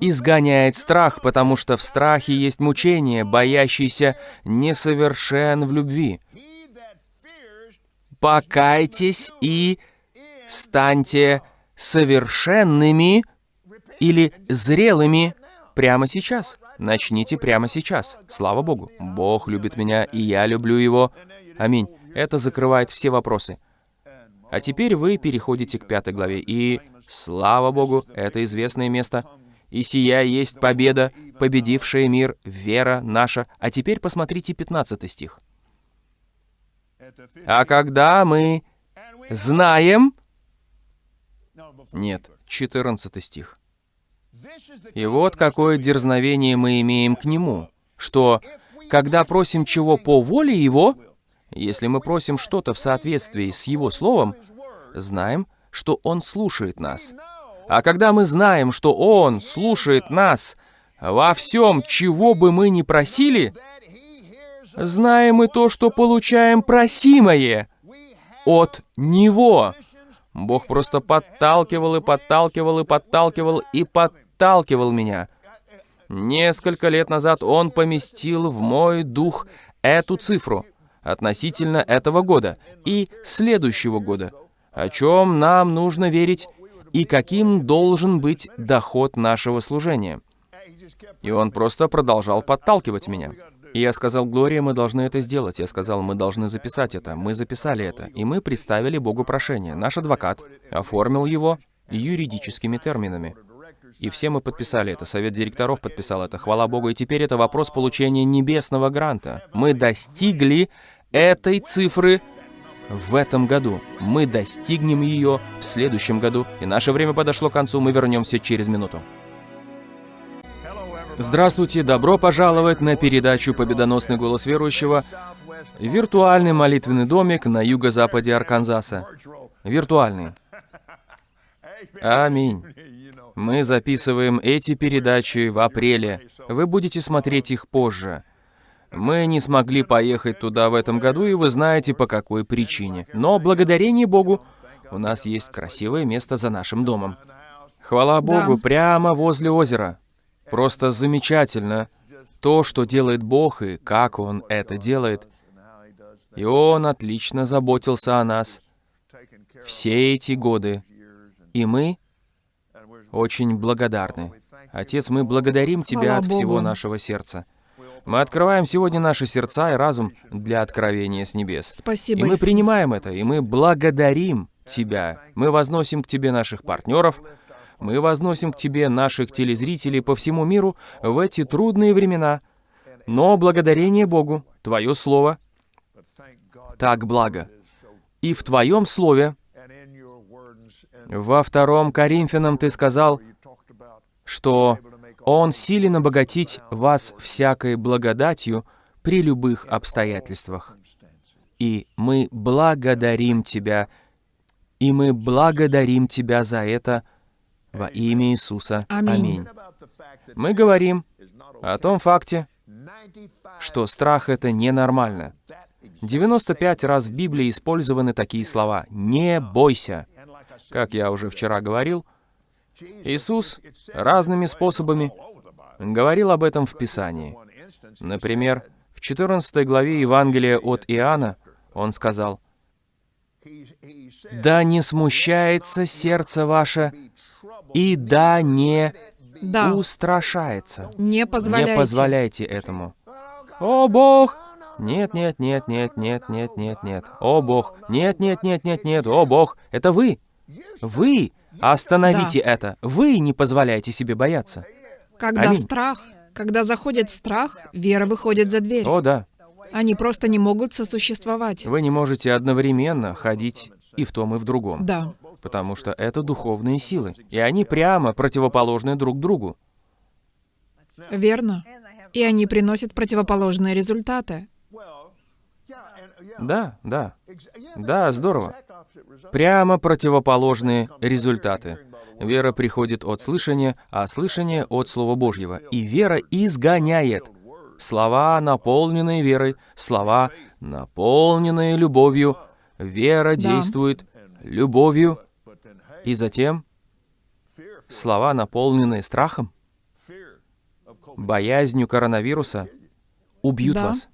S1: изгоняет страх, потому что в страхе есть мучение, боящийся несовершен в любви. Покайтесь и станьте совершенными или зрелыми прямо сейчас. Начните прямо сейчас. Слава Богу. Бог любит меня, и я люблю Его. Аминь. Это закрывает все вопросы. А теперь вы переходите к пятой главе, и, слава Богу, это известное место. «И сия есть победа, победившая мир, вера наша». А теперь посмотрите 15 стих. «А когда мы знаем...» Нет, 14 стих. И вот какое дерзновение мы имеем к Нему, что, когда просим чего по воле Его, если мы просим что-то в соответствии с Его Словом, знаем, что Он слушает нас. А когда мы знаем, что Он слушает нас во всем, чего бы мы ни просили, знаем и то, что получаем просимое от Него. Бог просто подталкивал и подталкивал и подталкивал и подталкивал меня. Несколько лет назад Он поместил в мой дух эту цифру относительно этого года и следующего года, о чем нам нужно верить и каким должен быть доход нашего служения. И он просто продолжал подталкивать меня. И я сказал, Глория, мы должны это сделать. Я сказал, мы должны записать это. Мы записали это. И мы представили Богу прошение. Наш адвокат оформил его юридическими терминами. И все мы подписали это. Совет директоров подписал это. Хвала Богу. И теперь это вопрос получения небесного гранта. Мы достигли этой цифры в этом году. Мы достигнем ее в следующем году. И наше время подошло к концу. Мы вернемся через минуту. Здравствуйте, добро пожаловать на передачу «Победоносный голос верующего» Виртуальный молитвенный домик на юго-западе Арканзаса. Виртуальный. Аминь. Мы записываем эти передачи в апреле. Вы будете смотреть их позже. Мы не смогли поехать туда в этом году, и вы знаете, по какой причине. Но благодарение Богу, у нас есть красивое место за нашим домом. Хвала Богу,
S2: Да.
S1: прямо возле озера. Просто замечательно то, что делает Бог и как Он это делает. И Он отлично заботился о нас все эти годы. И мы очень благодарны. Отец, мы благодарим Тебя
S2: Хвала
S1: от всего
S2: Богу.
S1: нашего сердца. Мы открываем сегодня наши сердца и разум для откровения с небес.
S2: Спасибо,
S1: И мы
S2: Иисус.
S1: принимаем это, и мы благодарим Тебя. Мы возносим к Тебе наших партнеров, мы возносим к Тебе наших телезрителей по всему миру в эти трудные времена. Но благодарение Богу, Твое Слово так благо. И в Твоем Слове, во втором Коринфянам Ты сказал, что Он силен обогатить вас всякой благодатью при любых обстоятельствах. И мы благодарим Тебя, и мы благодарим Тебя за это во имя Иисуса.
S2: Аминь.
S1: Мы говорим о том факте, что страх — это ненормально. 95 раз в Библии использованы такие слова «не бойся». Как я уже вчера говорил, Иисус разными способами говорил об этом в Писании. Например, в 14 главе Евангелия от Иоанна он сказал, «Да не смущается сердце ваше, и да не
S2: Да,
S1: устрашается».
S2: не позволяйте.
S1: Не позволяйте этому. О, Бог! Нет, нет, нет, нет, нет, нет, нет, нет. О, Бог! Нет, нет, нет, нет, нет. О, Бог! Это вы! Вы! Остановите это! Вы не позволяйте себе бояться.
S2: Когда
S1: Аминь.
S2: страх, когда заходит страх, вера выходит за дверь.
S1: О, да.
S2: Они просто не могут сосуществовать.
S1: Вы не можете одновременно ходить и в том, и в другом.
S2: Да.
S1: Потому что это духовные силы. И они прямо противоположны друг другу.
S2: Верно. И они приносят противоположные результаты.
S1: Да, да. Да, здорово. Прямо противоположные результаты. Вера приходит от слышания, а слышание от Слова Божьего. И вера изгоняет. Слова, наполненные верой, слова, наполненные любовью. Вера действует любовью. И затем слова, наполненные страхом, боязнью коронавируса, убьют
S2: Да.
S1: вас.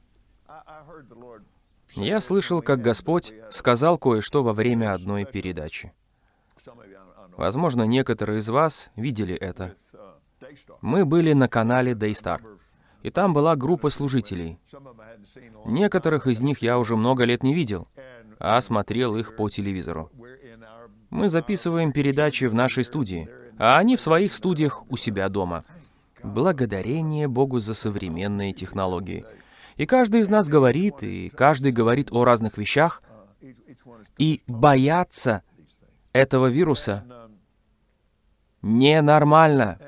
S1: Я слышал, как Господь сказал кое-что во время одной передачи. Возможно, некоторые из вас видели это. Мы были на канале Daystar, и там была группа служителей. Некоторых из них я уже много лет не видел, а смотрел их по телевизору. Мы записываем передачи в нашей студии, а они в своих студиях у себя дома. Благодарение Богу за современные технологии. И каждый из нас говорит, и каждый говорит о разных вещах, и бояться этого вируса ненормально.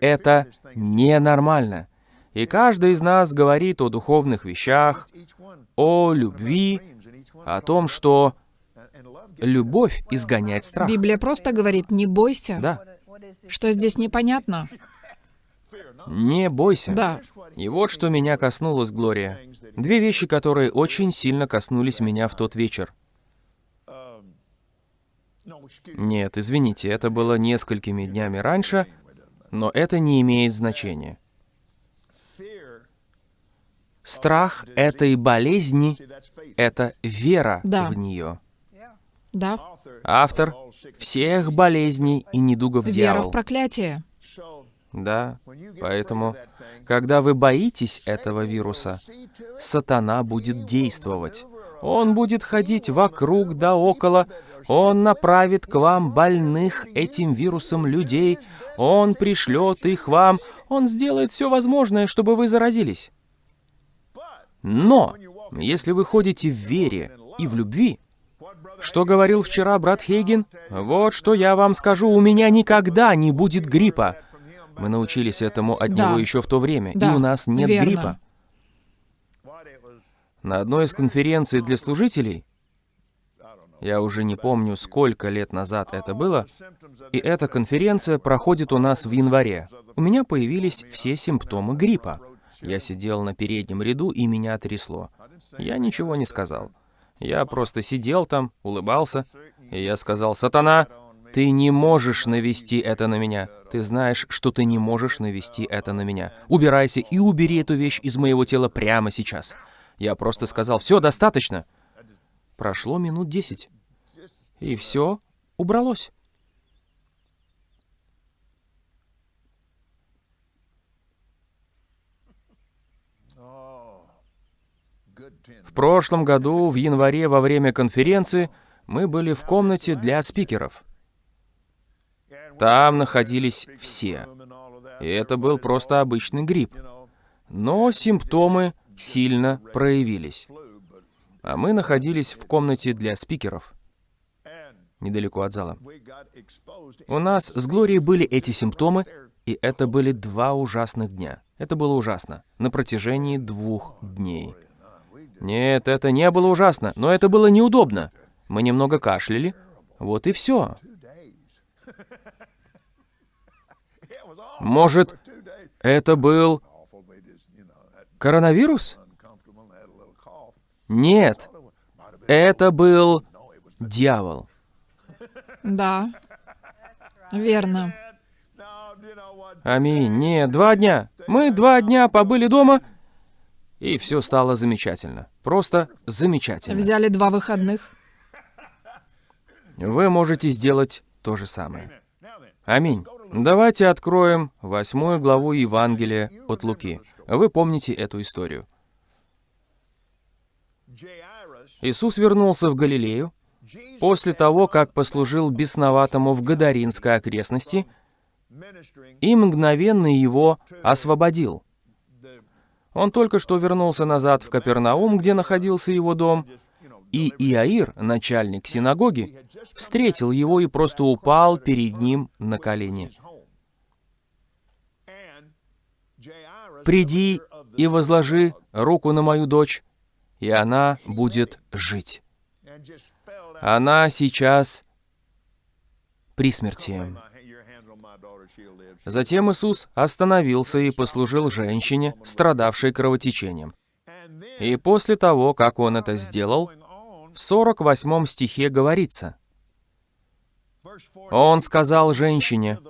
S1: Это ненормально. И каждый из нас говорит о духовных вещах, о любви, о том, что любовь изгоняет страх.
S2: Библия просто говорит, не бойся.
S1: Да,
S2: Что здесь непонятно?
S1: Не бойся.
S2: Да.
S1: И вот что меня коснулось, Глория. Две вещи, которые очень сильно коснулись меня в тот вечер. Нет, извините, это было несколькими днями раньше, но это не имеет значения. Страх этой болезни — это вера
S2: Да.
S1: в нее.
S2: Да.
S1: Автор всех болезней и недугов
S2: Вера в
S1: дьявол.
S2: проклятие.
S1: Да, поэтому, когда вы боитесь этого вируса, сатана будет действовать. Он будет ходить вокруг да около, он направит к вам больных этим вирусом людей, он пришлет их вам, он сделает все возможное, чтобы вы заразились. Но, если вы ходите в вере и в любви, что говорил вчера брат Хейген? Вот что я вам скажу, у меня никогда не будет гриппа. Мы научились этому от
S2: Да.
S1: него еще в то время,
S2: Да,
S1: и у нас нет
S2: верно.
S1: гриппа. На одной из конференций для служителей, я уже не помню, сколько лет назад это было, и эта конференция проходит у нас в январе. У меня появились все симптомы гриппа. Я сидел на переднем ряду, и меня трясло. Я ничего не сказал. Я просто сидел там, улыбался, и я сказал, «Сатана, ты не можешь навести это на меня. Ты знаешь, что ты не можешь навести это на меня. Убирайся и убери эту вещь из моего тела прямо сейчас». Я просто сказал, «Все, достаточно». Прошло минут десять. И все убралось. В прошлом году, в январе, во время конференции, мы были в комнате для спикеров. Там находились все. И это был просто обычный грипп. Но симптомы сильно проявились. А мы находились в комнате для спикеров, недалеко от зала. У нас с Глорией были эти симптомы, и это были два ужасных дня. Это было ужасно. На протяжении двух дней. Нет, это не было ужасно, но это было неудобно. Мы немного кашляли. Вот и все. Может, это был коронавирус? Нет, это был дьявол.
S2: Да. Верно.
S1: Аминь. Нет, два дня. Мы два дня побыли дома, и все стало замечательно. Просто замечательно.
S2: Взяли два выходных.
S1: Вы можете сделать то же самое. Аминь. Давайте откроем восьмую главу Евангелия от Луки. Вы помните эту историю. Иисус вернулся в Галилею после того, как послужил бесноватому в Гадаринской окрестности и мгновенно его освободил. Он только что вернулся назад в Капернаум, где находился его дом, и Иаир, начальник синагоги, встретил его и просто упал перед ним на колени. «Приди и возложи руку на мою дочь, и она будет жить. Она сейчас при смерти». Затем Иисус остановился и послужил женщине, страдавшей кровотечением. И после того, как он это сделал, в 48 стихе говорится, «Он сказал женщине,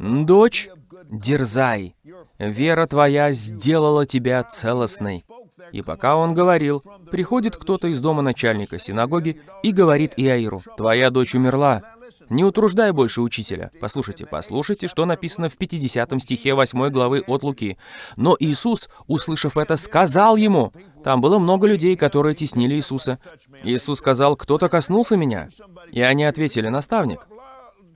S1: «Дочь, дерзай, вера твоя сделала тебя целостной». И пока он говорил, приходит кто-то из дома начальника синагоги и говорит Иаиру, «Твоя дочь умерла, не утруждай больше учителя». Послушайте, послушайте, что написано в 50 стихе 8 главы от Луки. Но Иисус, услышав это, сказал ему, там было много людей, которые теснили Иисуса. Иисус сказал, «Кто-то коснулся меня?» И они ответили, «Наставник».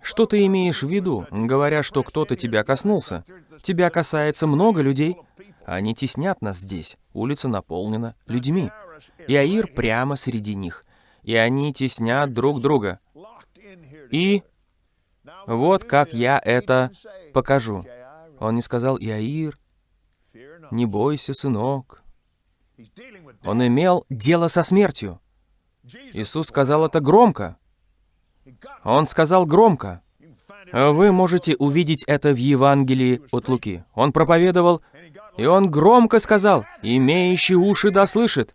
S1: Что ты имеешь в виду, говоря, что кто-то тебя коснулся? Тебя касается много людей. Они теснят нас здесь. Улица наполнена людьми. Иаир прямо среди них. И они теснят друг друга. И вот как я это покажу. Он не сказал, Иаир, не бойся, сынок. Он имел дело со смертью. Иисус сказал это громко. Он сказал громко. Вы можете увидеть это в Евангелии от Луки. Он проповедовал, и он громко сказал, «Имеющий уши да слышит».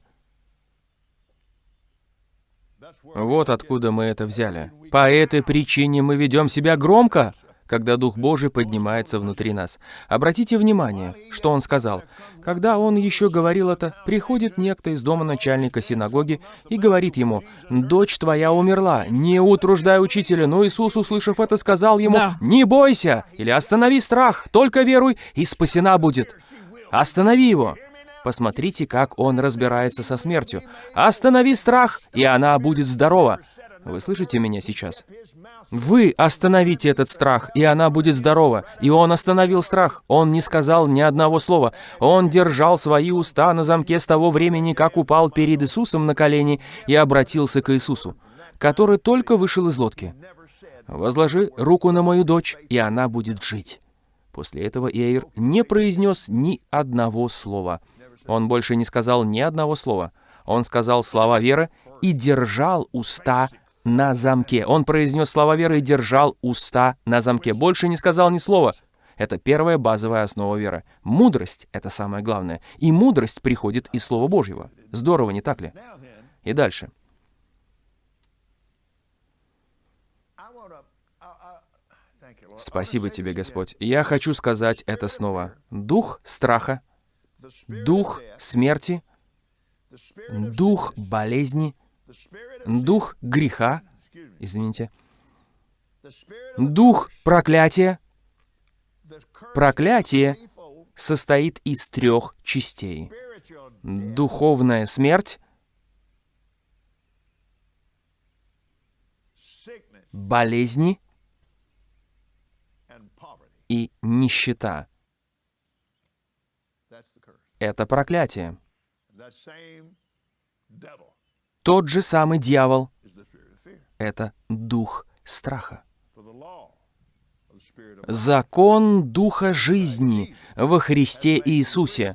S1: Вот откуда мы это взяли. По этой причине мы ведем себя громко, когда Дух Божий поднимается внутри нас. Обратите внимание, что он сказал. Когда он еще говорил это, приходит некто из дома начальника синагоги и говорит ему, «Дочь твоя умерла, не утруждай учителя». Но Иисус, услышав это, сказал ему,
S2: Да.
S1: «Не бойся» или «Останови страх, только веруй, и спасена будет». Останови его. Посмотрите, как он разбирается со смертью. Останови страх, и она будет здорова. Вы слышите меня сейчас? Вы остановите этот страх, и она будет здорова. И он остановил страх. Он не сказал ни одного слова. Он держал свои уста на замке с того времени, как упал перед Иисусом на колени и обратился к Иисусу, который только вышел из лодки. «Возложи руку на мою дочь, и она будет жить». После этого Иэйр не произнес ни одного слова. Он больше не сказал ни одного слова. Он сказал слова веры и держал уста на замке. Он произнес слова веры и держал уста на замке. Больше не сказал ни слова. Это первая базовая основа веры. Мудрость — это самое главное. И мудрость приходит из Слова Божьего. Здорово, не так ли? И дальше. Спасибо тебе, Господь. Я хочу сказать это снова. Дух страха, дух смерти, дух болезни, дух греха, извините, дух проклятия. Проклятие состоит из трех частей. Духовная смерть, болезни и нищета. Это проклятие. Тот же самый дьявол — это дух страха. Закон Духа жизни во Христе Иисусе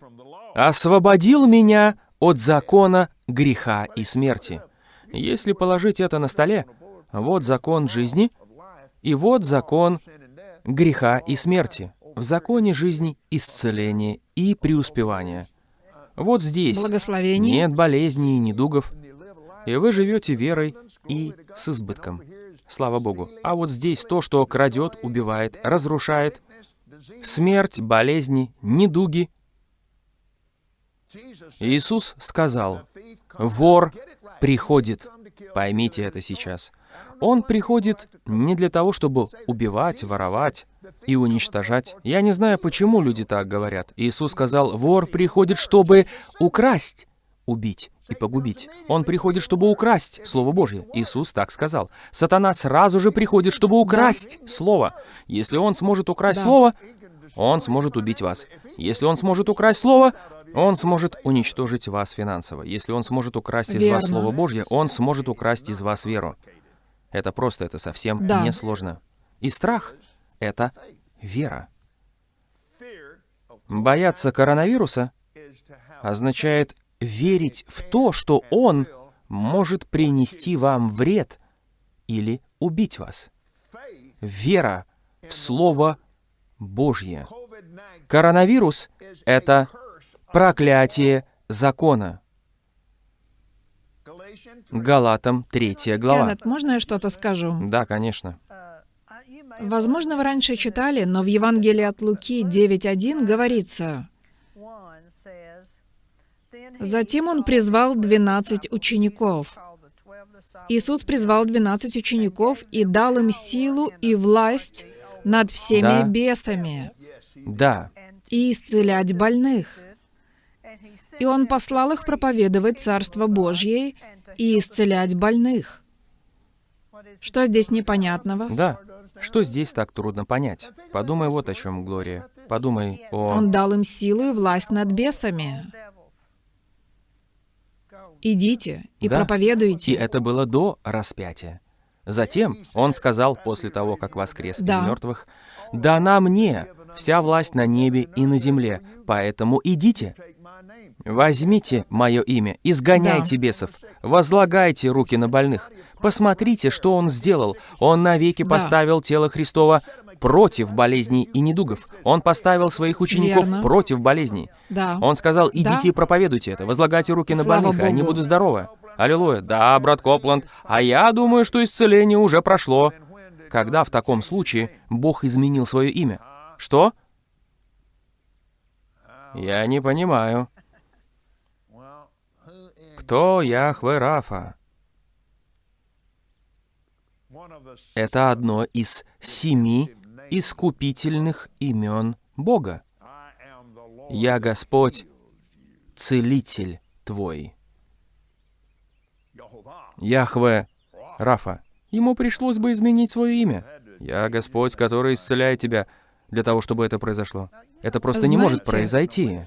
S1: освободил меня от закона греха и смерти. Если положить это на столе, вот закон жизни, и вот закон греха и смерти. В законе жизни исцеление и преуспевание. Вот здесь нет болезней и недугов, и вы живете верой и с избытком. Слава Богу. А вот здесь то, что крадет, убивает, разрушает, смерть, болезни, недуги. Иисус сказал, вор приходит. Поймите это сейчас. Он приходит не для того, чтобы убивать, воровать и уничтожать. Я не знаю, почему люди так говорят. Иисус сказал, вор приходит, чтобы украсть, убить и погубить. Он приходит, чтобы украсть Слово Божье. Иисус так сказал. Сатана сразу же приходит, чтобы украсть Слово. Если он сможет украсть. Слово, он сможет убить вас. Если он сможет украсть Слово, он сможет уничтожить вас финансово. Если он сможет украсть из вас. Слово Божье, он сможет украсть из вас веру. Это просто, это совсем
S2: Да.
S1: несложно. И страх — это вера. Бояться коронавируса означает верить в то, что он может принести вам вред или убить вас. Вера в Слово Божье. Коронавирус — это проклятие закона. Галатам 3 глава.
S2: Кеннет, можно я что-то скажу?
S1: Да, конечно.
S2: Возможно, вы раньше читали, но в Евангелии от Луки 9.1 говорится,
S4: Затем он призвал двенадцать учеников.
S2: Иисус призвал 12 учеников и дал им силу и власть над всеми
S1: Да.
S2: бесами
S1: Да,
S2: и исцелять больных. И Он послал их проповедовать Царство Божье и исцелять больных. Что здесь непонятного?
S1: да. Что здесь так трудно понять? Подумай вот о чем, Глория. Подумай о...
S2: Он дал им силу и власть над бесами. Идите и
S1: Да.
S2: проповедуйте.
S1: И это было до распятия. Затем он сказал, после того, как воскрес
S2: Да.
S1: из мертвых, «Дана мне вся власть на небе и на земле, поэтому идите, возьмите мое имя, изгоняйте бесов, возлагайте руки на больных. Посмотрите, что он сделал. Он навеки
S2: Да.
S1: поставил тело Христова против болезней и недугов. Он поставил своих учеников
S2: Верно.
S1: против болезней.
S2: Да.
S1: Он сказал, идите
S2: Да.
S1: и проповедуйте это, возлагайте руки на
S2: Слава
S1: больных, и они
S2: Богу.
S1: будут здоровы. Аллилуйя. Да, брат Копланд, а я думаю, что исцеление уже прошло. Когда в таком случае Бог изменил свое имя? Что? Я не понимаю. Кто Яхве Рафа? Это одно из семи искупительных имен Бога. Я Господь, Целитель твой. Яхве Рафа. Ему пришлось бы изменить свое имя. Я Господь, который исцеляет тебя для того, чтобы это произошло. Это просто не может
S2: Знаете,
S1: произойти.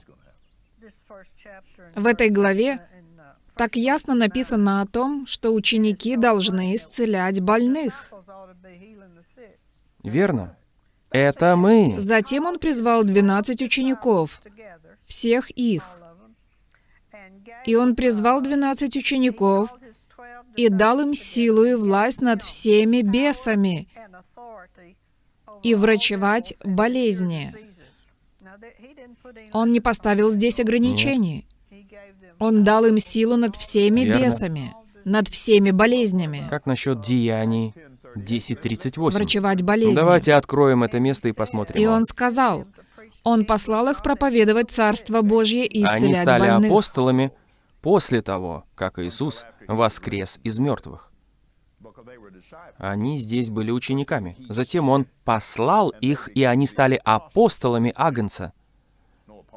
S2: В этой главе так ясно написано о том, что ученики должны исцелять больных.
S1: Верно? Это мы.
S2: Затем он призвал 12 учеников, всех их. И он призвал 12 учеников и дал им силу и власть над всеми бесами и врачевать болезни. Он не поставил здесь ограничений. Он дал им силу над всеми
S1: Верно.
S2: бесами, над всеми болезнями.
S1: Как насчет деяний 10.38?
S2: Врачевать болезни.
S1: Давайте откроем это место и посмотрим.
S2: И он сказал, он послал их проповедовать Царство Божье и
S1: Они
S2: исцелять
S1: стали
S2: больных.
S1: апостолами после того, как Иисус воскрес из мертвых. Они здесь были учениками. Затем Он послал их, и они стали апостолами Агнца.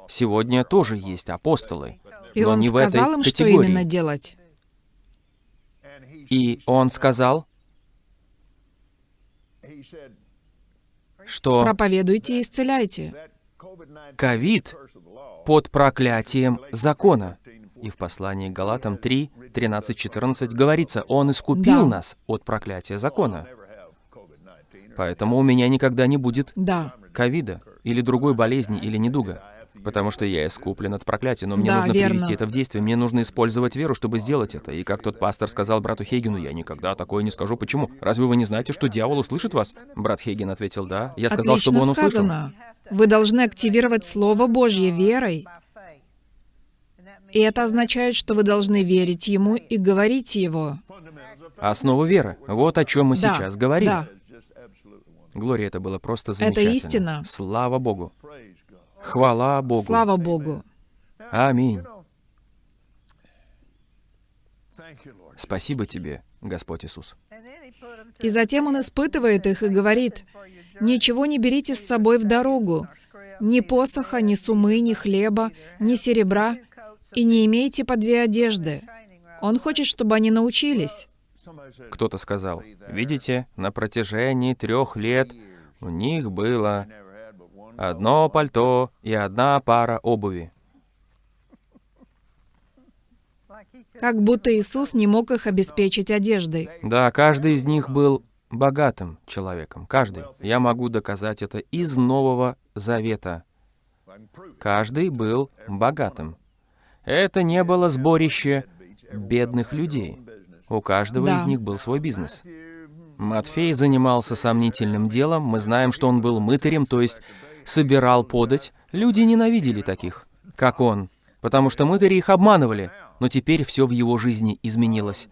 S1: Сегодня тоже есть апостолы,
S2: И
S1: но
S2: он
S1: не в этой
S2: сказал им, что
S1: категории.
S2: именно делать.
S1: И Он сказал, что
S2: Проповедуйте и исцеляйте.
S1: ковид под проклятием закона. И в послании к Галатам 3, 13, 14 говорится, «Он искупил
S2: Да.
S1: нас от проклятия закона». Поэтому у меня никогда не будет
S2: Да.
S1: ковида или другой болезни или недуга. Потому что я искуплен от проклятия, но мне
S2: Да,
S1: нужно
S2: верно.
S1: привести это в действие. Мне нужно использовать веру, чтобы сделать это. И как тот пастор сказал брату Хейгену, я никогда такое не скажу. Почему? Разве вы не знаете, что дьявол услышит вас? Брат Хейген ответил, да. Я сказал,
S2: Отлично
S1: чтобы он услышал.
S2: сказано. Вы должны активировать Слово Божье верой. И это означает, что вы должны верить Ему и говорить Его.
S1: Основа веры. Вот о чем мы
S2: Да,
S1: сейчас говорим.
S2: да.
S1: Глория, это было просто
S2: Это
S1: замечательно.
S2: истина.
S1: Слава Богу. Хвала Богу.
S2: Слава Богу.
S1: Аминь. Спасибо тебе, Господь Иисус.
S2: И затем Он испытывает их и говорит, «Ничего не берите с собой в дорогу, ни посоха, ни сумы, ни хлеба, ни серебра, и не имейте по две одежды». Он хочет, чтобы они научились.
S1: Кто-то сказал, видите, на протяжении трех лет у них было одно пальто и одна пара обуви.
S2: Как будто Иисус не мог их обеспечить одеждой.
S1: Да, каждый из них был богатым человеком. Каждый. Я могу доказать это из Нового Завета. Каждый был богатым. Это не было сборище бедных людей. У каждого
S2: Да.
S1: из них был свой бизнес. Матфей занимался сомнительным делом. Мы знаем, что он был мытарем, то есть собирал подать. Люди ненавидели таких, как он, потому что мытари их обманывали. Но теперь все в его жизни изменилось.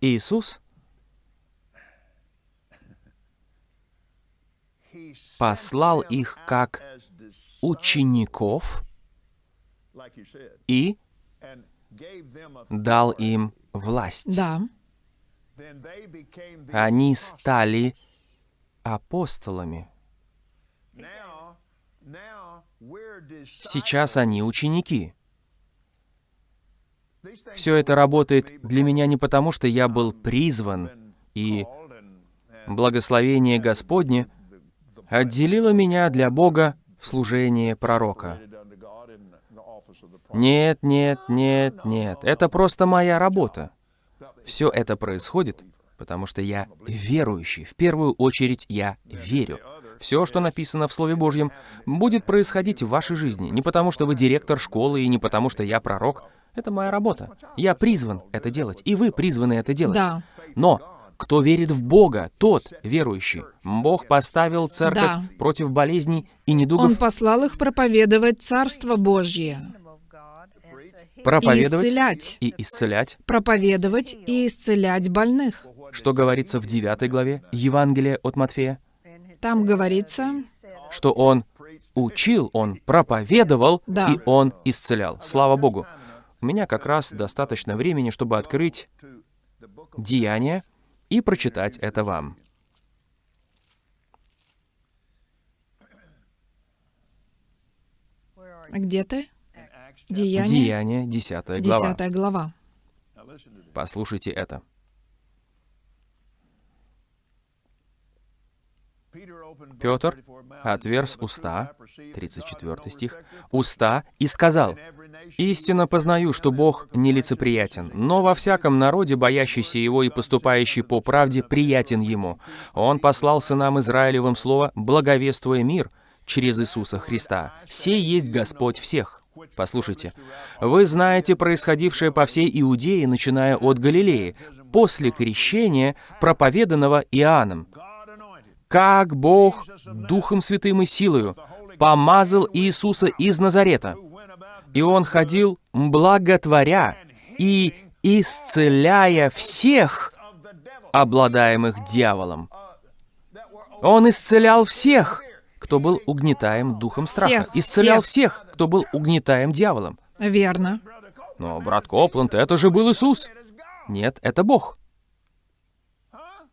S1: Иисус послал их как учеников и дал им власть.
S2: Да.
S1: Они стали апостолами. Сейчас они ученики. Все это работает для меня не потому, что я был призван, и благословение Господне отделило меня для Бога в служении пророка. Нет, нет, нет, нет. Это просто моя работа. Все это происходит, потому что я верующий. В первую очередь я верю. Все, что написано в Слове Божьем, будет происходить в вашей жизни. Не потому, что вы директор школы, и не потому, что я пророк. Это моя работа. Я призван это делать, и вы призваны это делать.
S2: Да.
S1: Но кто верит в Бога, тот верующий. Бог поставил церковь
S2: Да.
S1: против болезней и недугов
S2: Он послал их проповедовать Царство Божье.
S1: Проповедовать
S2: исцелять.
S1: и исцелять.
S2: Проповедовать и исцелять больных.
S1: Что говорится в 9 главе Евангелия от Матфея?
S2: Там говорится,
S1: Что он учил, он проповедовал,
S2: Да.
S1: и он исцелял. Слава Богу. У меня как раз достаточно времени, чтобы открыть Деяния и прочитать это вам.
S2: где ты? Деяние,
S1: Деяния, 10 глава.
S2: 10 глава.
S1: Послушайте это. Петр отверз уста, 34 стих, уста и сказал, «Истинно познаю, что Бог нелицеприятен, но во всяком народе, боящийся Его и поступающий по правде, приятен Ему. Он послал сынам Израилевым слово, благовествуя мир через Иисуса Христа. Сей есть Господь всех». Послушайте, вы знаете происходившее по всей Иудее, начиная от Галилеи, после крещения, проповеданного Иоанном, как Бог Духом Святым и силою помазал Иисуса из Назарета. И Он ходил, благотворя и исцеляя всех, обладаемых дьяволом. Он исцелял всех, кто был угнетаем духом страха.
S2: Всех,
S1: Исцелял
S2: всех.
S1: всех, кто был угнетаем дьяволом.
S2: Верно.
S1: Но, брат Копланд, это же был Иисус. Нет, это Бог.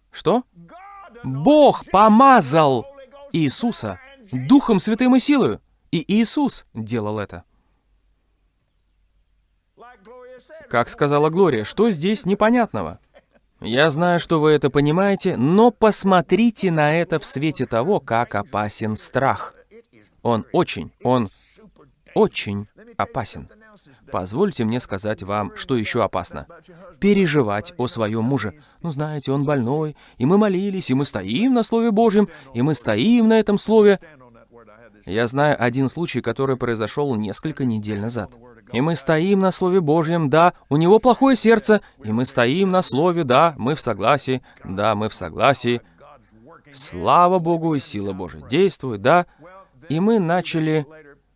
S1: Что? Бог помазал Иисуса Духом Святым и силою. И Иисус делал это. Как сказала Глория, что здесь непонятного? Я знаю, что вы это понимаете, но посмотрите на это в свете того, как опасен страх. Он очень, он очень опасен. Позвольте мне сказать вам, что еще опасно. Переживать о своем муже. Ну, знаете, он больной, и мы молились, и мы стоим на Слове Божьем, и мы стоим на этом Слове. Я знаю один случай, который произошел несколько недель назад. И мы стоим на Слове Божьем, да, у него плохое сердце, и мы стоим на Слове, да, мы в согласии, да, мы в согласии. Слава Богу, и сила Божия действует, да. И мы начали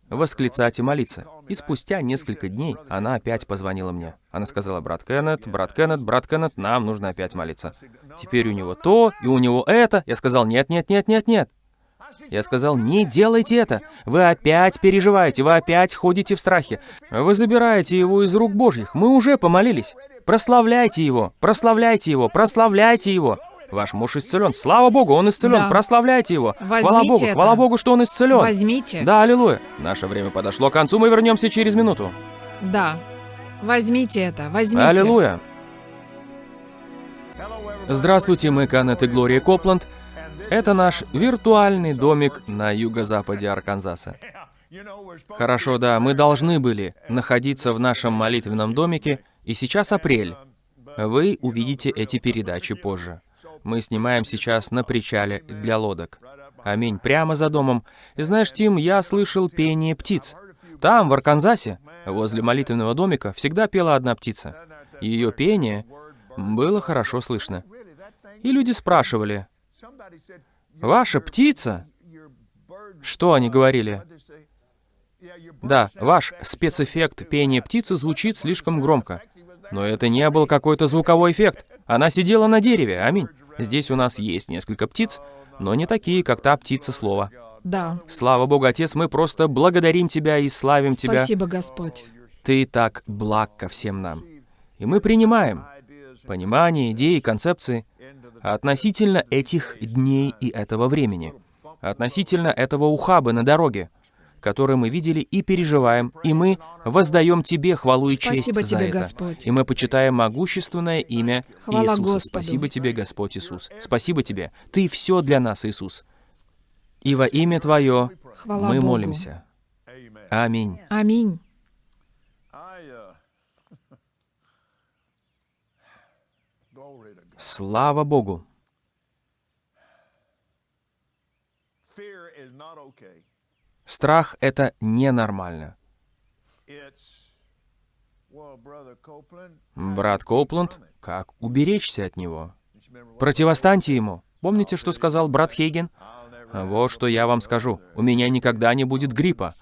S1: восклицать и молиться. И спустя несколько дней она опять позвонила мне. Она сказала, брат Кеннет, брат Кеннет, брат Кеннет, нам нужно опять молиться. Теперь у него то, и у него это. Я сказал, нет, нет, нет, нет, нет. Я сказал, не делайте это. Вы опять переживаете, вы опять ходите в страхе. Вы забираете его из рук Божьих. Мы уже помолились. Прославляйте его, прославляйте его, прославляйте его. Ваш муж исцелен. Слава Богу, он исцелен.
S2: Да.
S1: Прославляйте его. хвала
S2: Возьмите
S1: Богу,
S2: это.
S1: хвала Богу, что он исцелен.
S2: Возьмите.
S1: Да, аллилуйя. Наше время подошло к концу, мы вернемся через минуту.
S2: Да. Возьмите это, возьмите.
S1: Аллилуйя. Здравствуйте, мы Канет и Глория Копланд. Это наш виртуальный домик на юго-западе Арканзаса. Хорошо, да, мы должны были находиться в нашем молитвенном домике, и сейчас апрель. Вы увидите эти передачи позже. Мы снимаем сейчас на причале для лодок. Аминь. Прямо за домом. И знаешь, Тим, я слышал пение птиц. Там, в Арканзасе, возле молитвенного домика, всегда пела одна птица. Ее пение было хорошо слышно. И люди спрашивали, «Ваша птица?» Что они говорили? Да, ваш спецэффект пения птицы звучит слишком громко. Но это не был какой-то звуковой эффект. Она сидела на дереве, аминь. Здесь у нас есть несколько птиц, но не такие, как та птица слова.
S2: Да.
S1: Слава Богу, Отец, мы просто благодарим Тебя и славим Тебя.
S2: Спасибо, Господь.
S1: Ты так благ ко всем нам. И мы принимаем понимание, идеи, концепции относительно этих дней и этого времени, относительно этого ухаба на дороге, который мы видели и переживаем, и мы воздаем Тебе хвалу и честь
S2: Спасибо
S1: за
S2: Тебе,
S1: это.
S2: Господь.
S1: И мы почитаем могущественное имя
S2: Хвала
S1: Иисуса.
S2: Господу.
S1: Спасибо Тебе, Господь Иисус. Спасибо Тебе. Ты все для нас, Иисус. И во имя Твое
S2: Хвала
S1: мы
S2: Богу.
S1: молимся. Аминь.
S2: Аминь.
S1: Слава Богу. Страх — это ненормально. Брат Копланд, как уберечься от него? Противостаньте ему. Помните, что сказал брат Хейген? Вот что я вам скажу. У меня никогда не будет гриппа.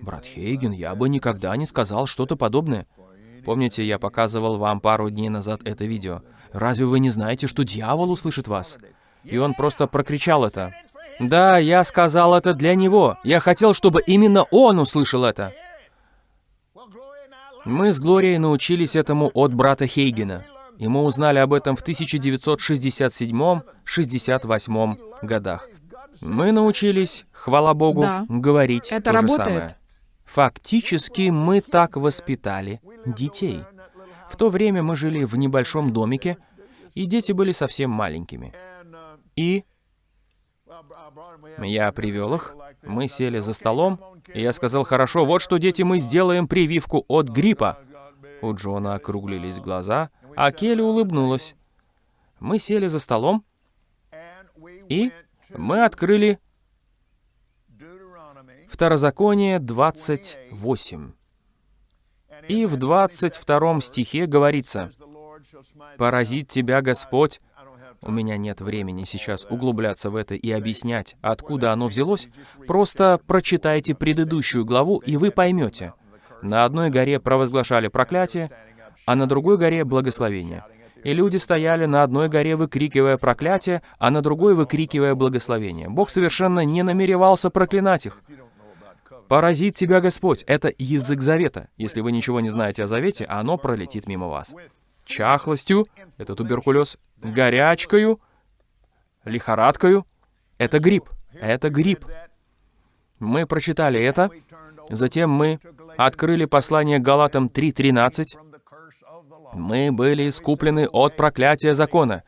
S1: Брат Хейген, я бы никогда не сказал что-то подобное. Помните, я показывал вам пару дней назад это видео? Разве вы не знаете, что дьявол услышит вас? И он просто прокричал это. Да, я сказал это для него. Я хотел, чтобы именно он услышал это. Мы с Глорией научились этому от брата Хейгена. И мы узнали об этом в 1967-68 годах. Мы научились, хвала Богу,
S2: Да.
S1: говорить
S2: Это
S1: то же
S2: работает.
S1: самое. Фактически мы так воспитали детей. В то время мы жили в небольшом домике, и дети были совсем маленькими. И я привел их, мы сели за столом, и я сказал, хорошо, вот что, дети, мы сделаем прививку от гриппа. У Джона округлились глаза, а Келли улыбнулась. Мы сели за столом, и мы открыли Второзаконие 28. И в 22 стихе говорится, «Поразит тебя Господь». У меня нет времени сейчас углубляться в это и объяснять, откуда оно взялось. Просто прочитайте предыдущую главу, и вы поймете. На одной горе провозглашали проклятие, а на другой горе благословение. И люди стояли на одной горе, выкрикивая проклятие, а на другой выкрикивая благословение. Бог совершенно не намеревался проклинать их. «Поразит тебя Господь» — это язык завета. Если вы ничего не знаете о завете, оно пролетит мимо вас. Чахлостью — это туберкулез. Горячкою, лихорадкою — это грипп. Это грипп. Мы прочитали это, затем мы открыли послание Галатам 3.13. Мы были искуплены от проклятия закона.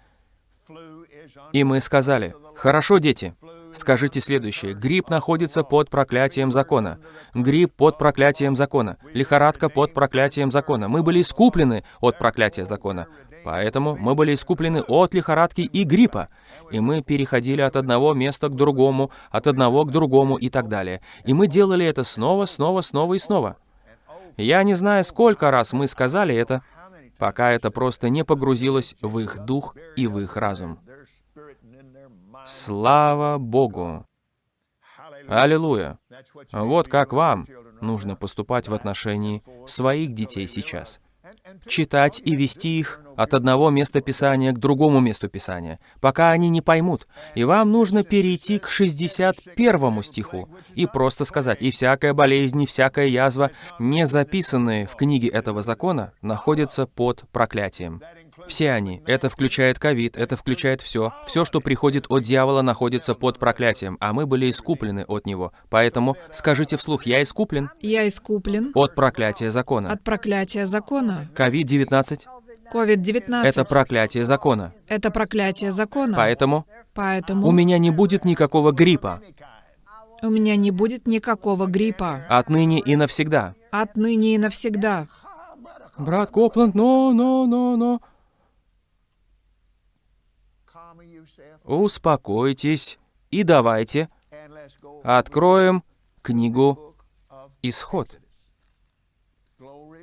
S1: И мы сказали, «Хорошо, дети, скажите следующее. Грипп находится под проклятием закона. Грипп под проклятием закона. Лихорадка под проклятием закона. Мы были искуплены от проклятия закона. Поэтому мы были искуплены от лихорадки и гриппа. И мы переходили от одного места к другому, от одного к другому и так далее. И мы делали это снова, снова, снова и снова. Я не знаю, сколько раз мы сказали это, пока это просто не погрузилось в их дух и в их разум. Слава Богу! Аллилуйя! Вот как вам нужно поступать в отношении своих детей сейчас. Читать и вести их от одного места Писания к другому месту Писания, пока они не поймут. И вам нужно перейти к 61 стиху и просто сказать, «И всякая болезнь, и всякая язва, не записанные в книге этого закона, находятся под проклятием». Все они. Это включает ковид, это включает все. Все, что приходит от дьявола, находится под проклятием, а мы были искуплены от него. Поэтому скажите вслух, я искуплен
S2: Я искуплен
S1: от проклятия закона.
S2: от проклятия закона.
S1: Ковид-19
S2: COVID-19
S1: это проклятие закона.
S2: это проклятие закона.
S1: Поэтому
S2: Поэтому
S1: у меня не будет никакого гриппа
S2: у меня не будет никакого гриппа.
S1: отныне и навсегда.
S2: Отныне и навсегда.
S1: Брат Копланд, но, но, но, но. Успокойтесь и давайте откроем книгу Исход.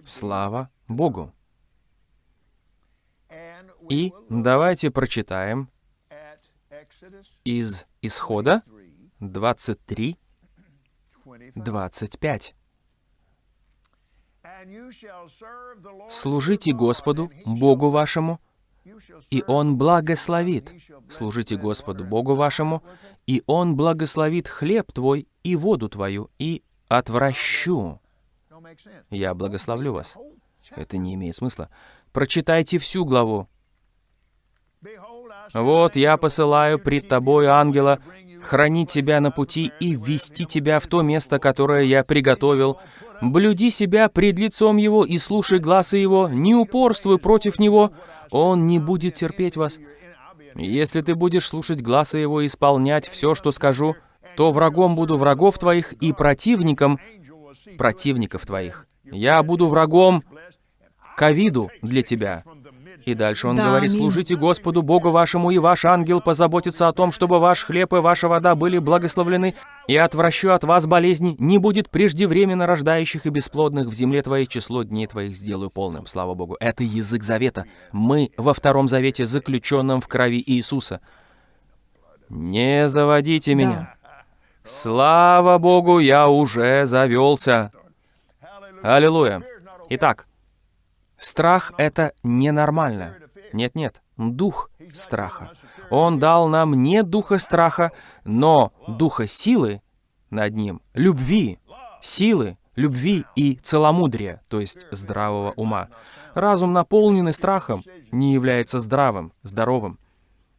S1: Слава Богу. И давайте прочитаем из Исхода 23, 25. Служите Господу, Богу вашему, и Он благословит. Служите Господу Богу вашему, и Он благословит хлеб твой и воду твою, и отвращу. Я благословлю вас. Это не имеет смысла. Прочитайте всю главу. Вот я посылаю пред тобой ангела, хранить тебя на пути и ввести тебя в то место, которое я приготовил. Блюди себя пред лицом его и слушай глаза его, не упорствуй против него, он не будет терпеть вас. Если ты будешь слушать глаза его и исполнять все, что скажу, то врагом буду врагов твоих и противником противников твоих. Я буду врагом ковиду для тебя. И дальше он
S2: Да,
S1: говорит,
S2: аминь.
S1: служите Господу Богу вашему, и ваш ангел позаботится о том, чтобы ваш хлеб и ваша вода были благословлены, и отвращу от вас болезни, не будет преждевременно рождающих и бесплодных в земле твоей, число дней твоих сделаю полным. Слава Богу. Это язык завета. Мы во втором завете, заключенном в крови Иисуса. Не заводите меня. Слава Богу, я уже завелся. Аллилуйя. Итак, Страх — это ненормально. Нет-нет, дух страха. Он дал нам не духа страха, но духа силы над ним, любви, силы, любви и целомудрия, то есть здравого ума. Разум, наполненный страхом, не является здравым, здоровым.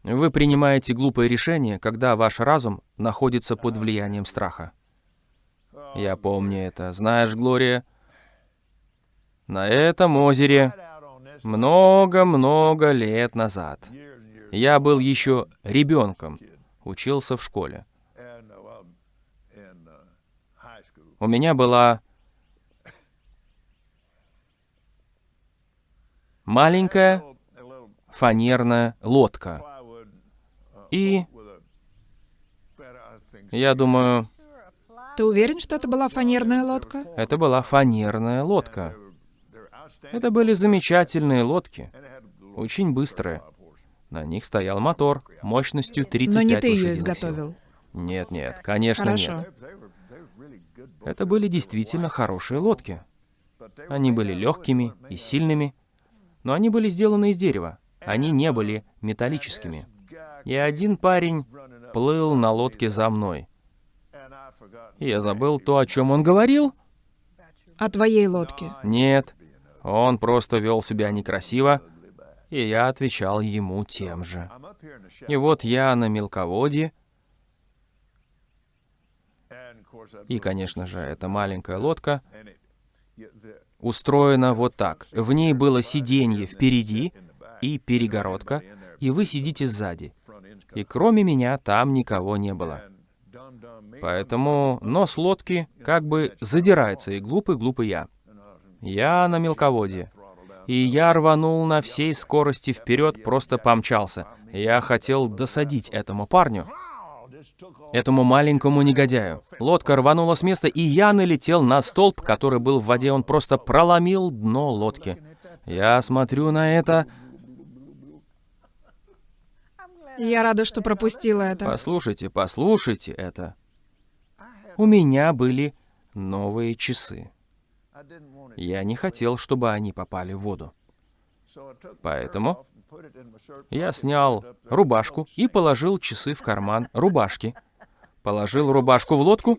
S1: Вы принимаете глупые решения, когда ваш разум находится под влиянием страха. Я помню это. Знаешь, Глория, на этом озере много-много лет назад я был еще ребенком, учился в школе. У меня была маленькая фанерная лодка. И я думаю...
S2: Ты уверен, что это была фанерная лодка?
S1: Это была фанерная лодка. Это были замечательные лодки, очень быстрые. На них стоял мотор мощностью 35
S2: Но не ты ее изготовил.
S1: сил. Нет, нет, конечно
S2: Хорошо.
S1: нет. Это были действительно хорошие лодки. Они были легкими и сильными, но они были сделаны из дерева. Они не были металлическими. И один парень плыл на лодке за мной. И я забыл то, о чем он говорил.
S2: О твоей лодке.
S1: Нет, он просто вел себя некрасиво, и я отвечал ему тем же. И вот я на мелководье, и, конечно же, эта маленькая лодка устроена вот так. В ней было сиденье впереди и перегородка, и вы сидите сзади. И кроме меня там никого не было. Поэтому нос лодки как бы задирается, и глупый-глупый я. Я на мелководье. И я рванул на всей скорости вперед, просто помчался. Я хотел досадить этому парню, этому маленькому негодяю. Лодка рванула с места, и я налетел на столб, который был в воде. Он просто проломил дно лодки. Я смотрю на это.
S2: Я рада, что пропустила это.
S1: Послушайте, послушайте это. У меня были новые часы. Я не хотел, чтобы они попали в воду. Поэтому я снял рубашку и положил часы в карман рубашки. Положил рубашку в лодку,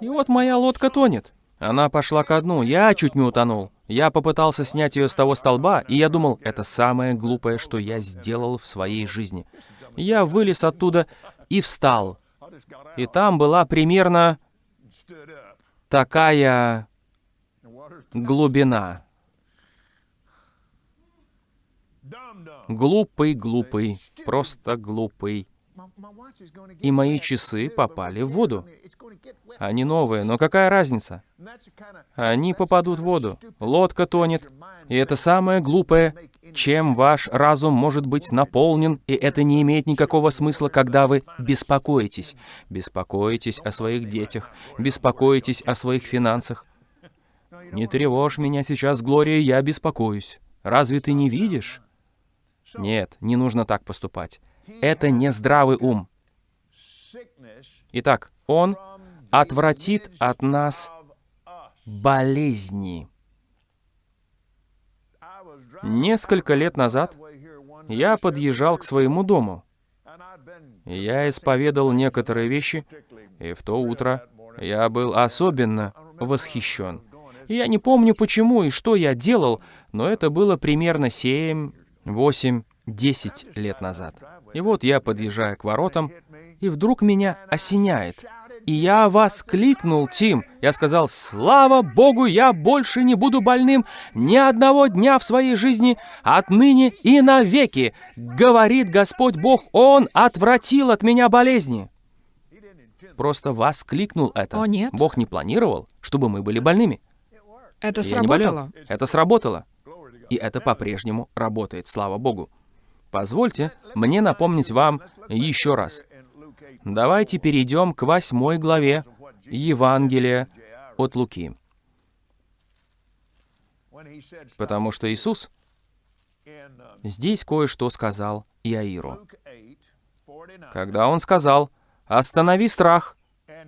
S1: и вот моя лодка тонет. Она пошла ко дну, я чуть не утонул. Я попытался снять ее с того столба, и я думал, это самое глупое, что я сделал в своей жизни. Я вылез оттуда и встал. И там была примерно такая глубина. Глупый, глупый, просто глупый. И мои часы попали в воду. Они новые, но какая разница? Они попадут в воду. Лодка тонет. И это самое глупое, чем ваш разум может быть наполнен, и это не имеет никакого смысла, когда вы беспокоитесь. Беспокоитесь о своих детях, беспокоитесь о своих финансах. Не тревожь меня сейчас, Глория, я беспокоюсь. Разве ты не видишь? Нет, не нужно так поступать. Это не здравый ум. Итак, он отвратит от нас болезни. Несколько лет назад я подъезжал к своему дому. Я исповедал некоторые вещи, и в то утро я был особенно восхищен. Я не помню почему и что я делал, но это было примерно 7, 8, 10 лет назад. И вот я подъезжаю к воротам, и вдруг меня осеняет. И я вас кликнул, Тим. Я сказал, слава Богу, я больше не буду больным ни одного дня в своей жизни, отныне и навеки. Говорит Господь Бог, Он отвратил от меня болезни. Просто воскликнул это.
S2: О, нет.
S1: Бог не планировал, чтобы мы были больными.
S2: Это
S1: Я не болел.
S2: сработало.
S1: Это сработало. И это по-прежнему работает, слава Богу. Позвольте мне напомнить вам еще раз. Давайте перейдем к восьмой главе Евангелия от Луки. Потому что Иисус здесь кое-что сказал Иаиру. Когда Он сказал «Останови страх»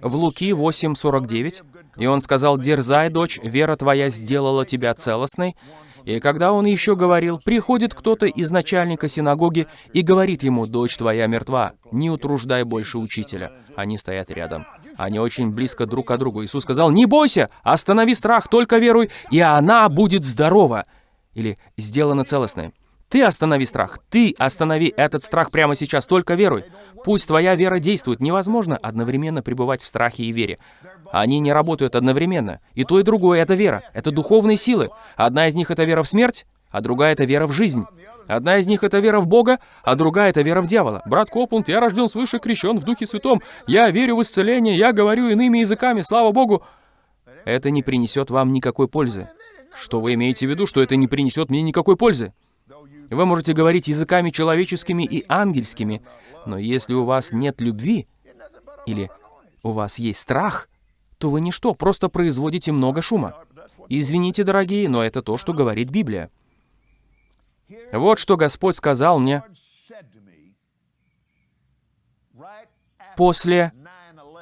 S1: в Луки 8.49, и Он сказал «Дерзай, дочь, вера твоя сделала тебя целостной», И когда он еще говорил, приходит кто-то из начальника синагоги и говорит ему, «Дочь твоя мертва, не утруждай больше учителя». Они стоят рядом. Они очень близко друг к другу. Иисус сказал, «Не бойся, останови страх, только веруй, и она будет здорова». Или «сделана целостной». Ты останови страх. Ты останови этот страх прямо сейчас. Только веруй. Пусть твоя вера действует. Невозможно одновременно пребывать в страхе и вере. Они не работают одновременно. И то, и другое — это вера. Это духовные силы. Одна из них — это вера в смерть, а другая — это вера в жизнь. Одна из них — это вера в Бога, а другая — это вера в дьявола. Брат Копланд, я рожден свыше, крещен в Духе Святом. Я верю в исцеление, я говорю иными языками, слава Богу. Это не принесет вам никакой пользы. Что вы имеете в виду, что это не принесет мне никакой пользы? Вы можете говорить языками человеческими и ангельскими, но если у вас нет любви, или у вас есть страх, то вы ничто, просто производите много шума. Извините, дорогие, но это то, что говорит Библия. Вот что Господь сказал мне после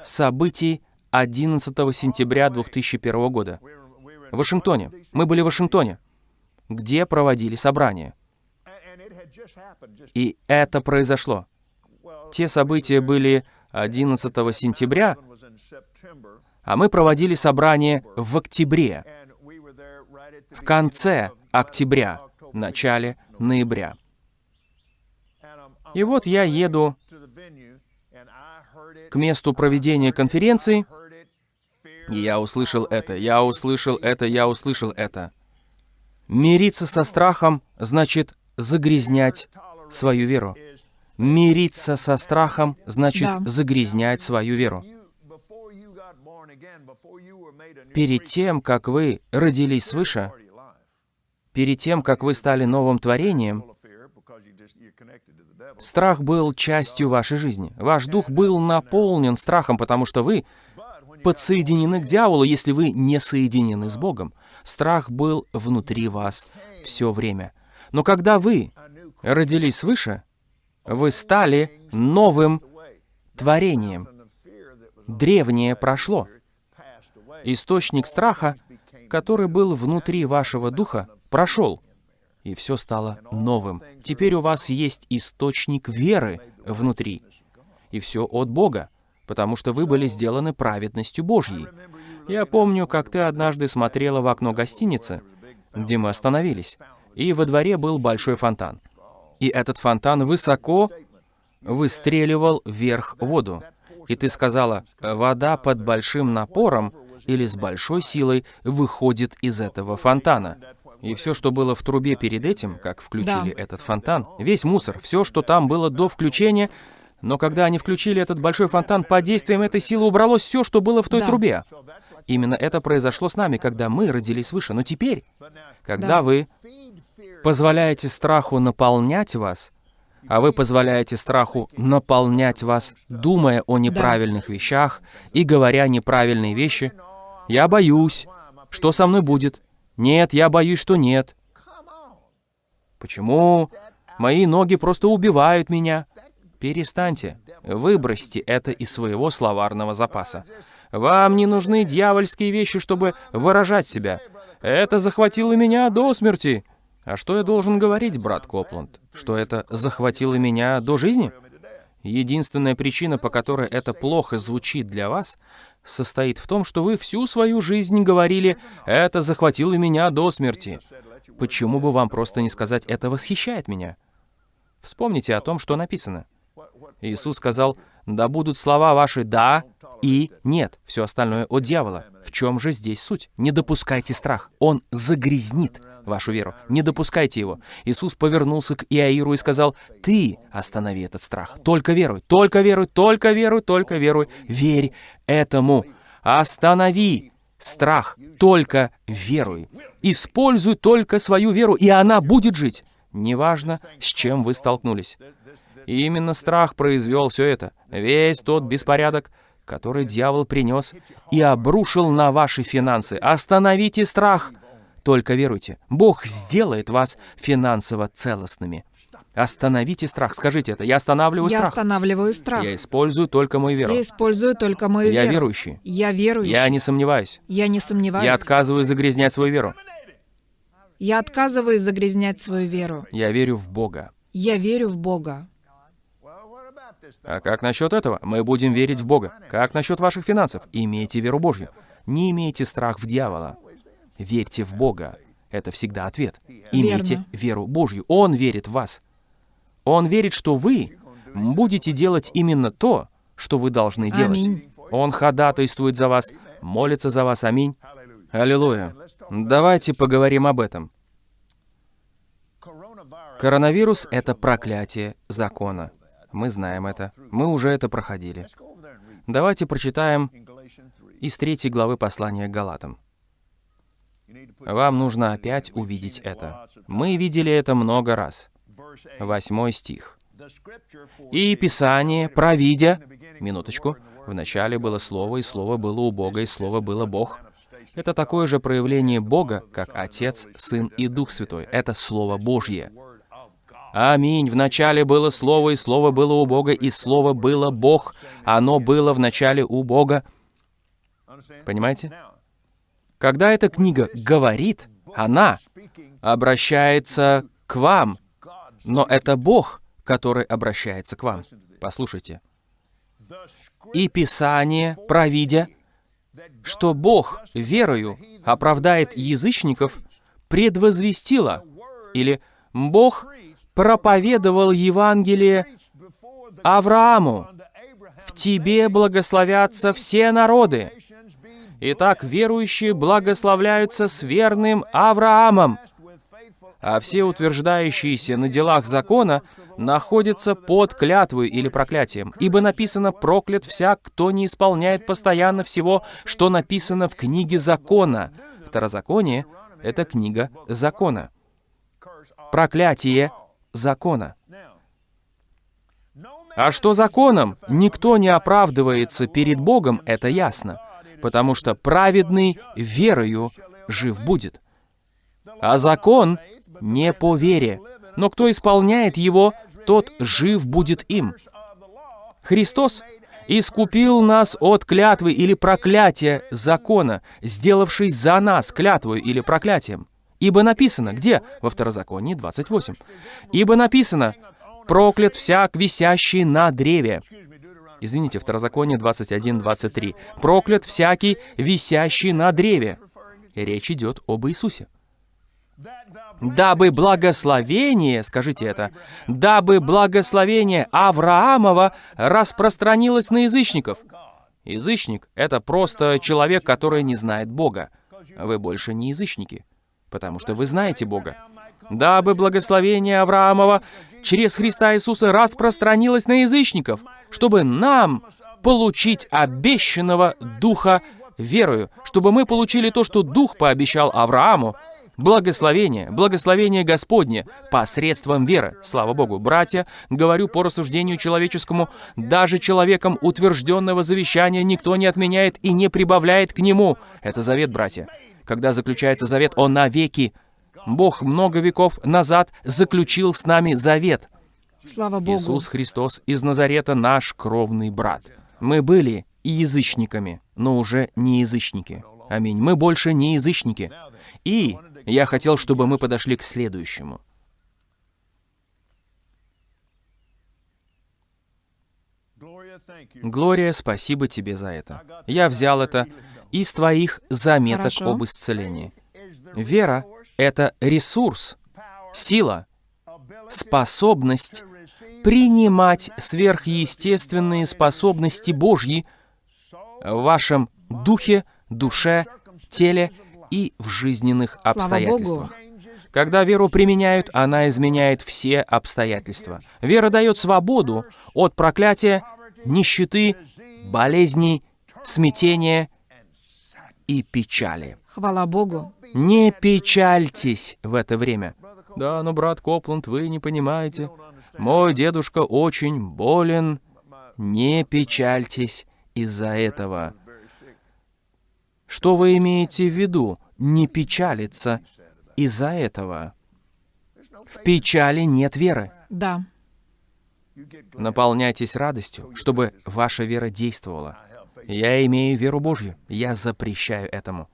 S1: событий 11 сентября 2001 года. В Вашингтоне. Мы были в Вашингтоне, где проводили собрание. И это произошло. Те события были 11 сентября, а мы проводили собрание в октябре, в конце октября, начале ноября. И вот я еду к месту проведения конференции, и я услышал это, я услышал это, я услышал это. Мириться со страхом значит загрязнять свою веру. Мириться со страхом значит да. загрязнять свою веру. Перед тем, как вы родились свыше, перед тем, как вы стали новым творением, страх был частью вашей жизни. Ваш дух был наполнен страхом, потому что вы подсоединены к дьяволу, если вы не соединены с Богом. Страх был внутри вас все время. Но когда вы родились свыше, вы стали новым творением. Древнее прошло. Источник страха, который был внутри вашего духа, прошел, и все стало новым. Теперь у вас есть источник веры внутри, и все от Бога, потому что вы были сделаны праведностью Божьей. Я помню, как ты однажды смотрела в окно гостиницы, где мы остановились и во дворе был большой фонтан. И этот фонтан высоко выстреливал вверх воду. И ты сказала, вода под большим напором или с большой силой выходит из этого фонтана. И все, что было в трубе перед этим, как включили да. этот фонтан, весь мусор, все, что там было до включения, но когда они включили этот большой фонтан, под действием этой силы убралось все, что было в той да. трубе. Именно это произошло с нами, когда мы родились свыше. Но теперь, когда да. вы позволяете страху наполнять вас, а вы позволяете страху наполнять вас, думая о неправильных да. вещах и говоря неправильные вещи. «Я боюсь. Что со мной будет? Нет, я боюсь, что нет. Почему? Мои ноги просто убивают меня». Перестаньте. Выбросьте это из своего словарного запаса. Вам не нужны дьявольские вещи, чтобы выражать себя. Это захватило меня до смерти. А что я должен говорить, брат Копланд? Что это захватило меня до жизни? Единственная причина, по которой это плохо звучит для вас, состоит в том, что вы всю свою жизнь говорили «это захватило меня до смерти». Почему бы вам просто не сказать «это восхищает меня»? Вспомните о том, что написано. Иисус сказал «да будут слова ваши «да» и «нет». Все остальное от дьявола. В чем же здесь суть? Не допускайте страх. Он загрязнит вашу веру. Не допускайте его. Иисус повернулся к Иаиру и сказал, «Ты останови этот страх. Только веруй, только веруй, только веруй, только веруй. Верь этому. Останови страх. Только веруй. Используй только свою веру, и она будет жить. Неважно, с чем вы столкнулись. И именно страх произвел все это. Весь тот беспорядок, который дьявол принес и обрушил на ваши финансы. Остановите страх. Только веруйте, Бог сделает вас финансово целостными. Остановите страх. Скажите это. Я останавливаю
S2: я
S1: страх.
S2: Я останавливаю страх.
S1: Я использую только мою веру.
S2: Я использую только мою
S1: я
S2: веру.
S1: Я верующий.
S2: Я верующий.
S1: Я не сомневаюсь.
S2: Я не сомневаюсь.
S1: Я отказываюсь загрязнять свою веру.
S2: Я отказываюсь загрязнять свою веру.
S1: Я верю в Бога.
S2: Я верю в Бога.
S1: А как насчет этого? Мы будем верить в Бога. Как насчет ваших финансов? Имейте веру Божью. Не имейте страх в дьявола. Верьте в Бога. Это всегда ответ. Имейте
S2: Верно.
S1: веру Божью. Он верит в вас. Он верит, что вы будете делать именно то, что вы должны делать.
S2: Аминь.
S1: Он ходатайствует за вас, молится за вас. Аминь. Аллилуйя. Давайте поговорим об этом. Коронавирус — это проклятие закона. Мы знаем это. Мы уже это проходили. Давайте прочитаем из третьей главы послания к Галатам. Вам нужно опять увидеть это. Мы видели это много раз. Восьмой стих. «И Писание, провидя...» Минуточку. «Вначале было Слово, и Слово было у Бога, и Слово было Бог». Это такое же проявление Бога, как Отец, Сын и Дух Святой. Это Слово Божье. Аминь. Вначале было Слово, и Слово было у Бога, и Слово было Бог. Оно было вначале у Бога. Понимаете? Когда эта книга говорит, она обращается к вам, но это Бог, который обращается к вам. Послушайте. И Писание, провидя, что Бог верою оправдает язычников, предвозвестило, или Бог проповедовал Евангелие Аврааму, «В тебе благословятся все народы». Итак, верующие благословляются с верным Авраамом, а все утверждающиеся на делах закона находятся под клятвой или проклятием. Ибо написано «проклят всяк, кто не исполняет постоянно всего, что написано в книге закона». Второзаконие — это книга закона. Проклятие закона. А что законом никто не оправдывается перед Богом, это ясно, потому что праведный верою жив будет. А закон не по вере, но кто исполняет его, тот жив будет им. Христос искупил нас от клятвы или проклятия закона, сделавшись за нас клятвой или проклятием. Ибо написано, где? Во Второзаконии 28. Ибо написано, проклят всяк, висящий на древе. Извините, Второзаконие 21-23. Проклят всякий, висящий на древе. Речь идет об Иисусе. Дабы благословение, скажите это, дабы благословение Авраамова распространилось на язычников. Язычник — это просто человек, который не знает Бога. Вы больше не язычники, потому что вы знаете Бога. Дабы благословение Авраамова через Христа Иисуса распространилось на язычников, чтобы нам получить обещанного Духа верою, чтобы мы получили то, что Дух пообещал Аврааму, Благословение, благословение Господне посредством веры. Слава Богу, братья, говорю по рассуждению человеческому, даже человеком утвержденного завещания никто не отменяет и не прибавляет к нему. Это завет, братья. Когда заключается завет, он навеки. Бог много веков назад заключил с нами завет.
S2: Слава Богу.
S1: Иисус Христос из Назарета наш кровный брат. Мы были и язычниками, но уже не язычники. Аминь. Мы больше не язычники. И я хотел, чтобы мы подошли к следующему. Глория, спасибо тебе за это. Я взял это из твоих заметок
S2: Хорошо.
S1: об исцелении. Вера — это ресурс, сила, способность принимать сверхъестественные способности Божьи в вашем духе, душе, теле и в жизненных обстоятельствах. Когда веру применяют, она изменяет все обстоятельства. Вера дает свободу от проклятия, нищеты, болезней, смятения и печали.
S2: Хвала Богу.
S1: Не печальтесь в это время. Да, но, брат Копланд, вы не понимаете. Мой дедушка очень болен. Не печальтесь из-за этого. Что вы имеете в виду? Не печалиться из-за этого. В печали нет веры.
S2: Да.
S1: Наполняйтесь радостью, чтобы ваша вера действовала. Я имею веру Божью. Я запрещаю этому.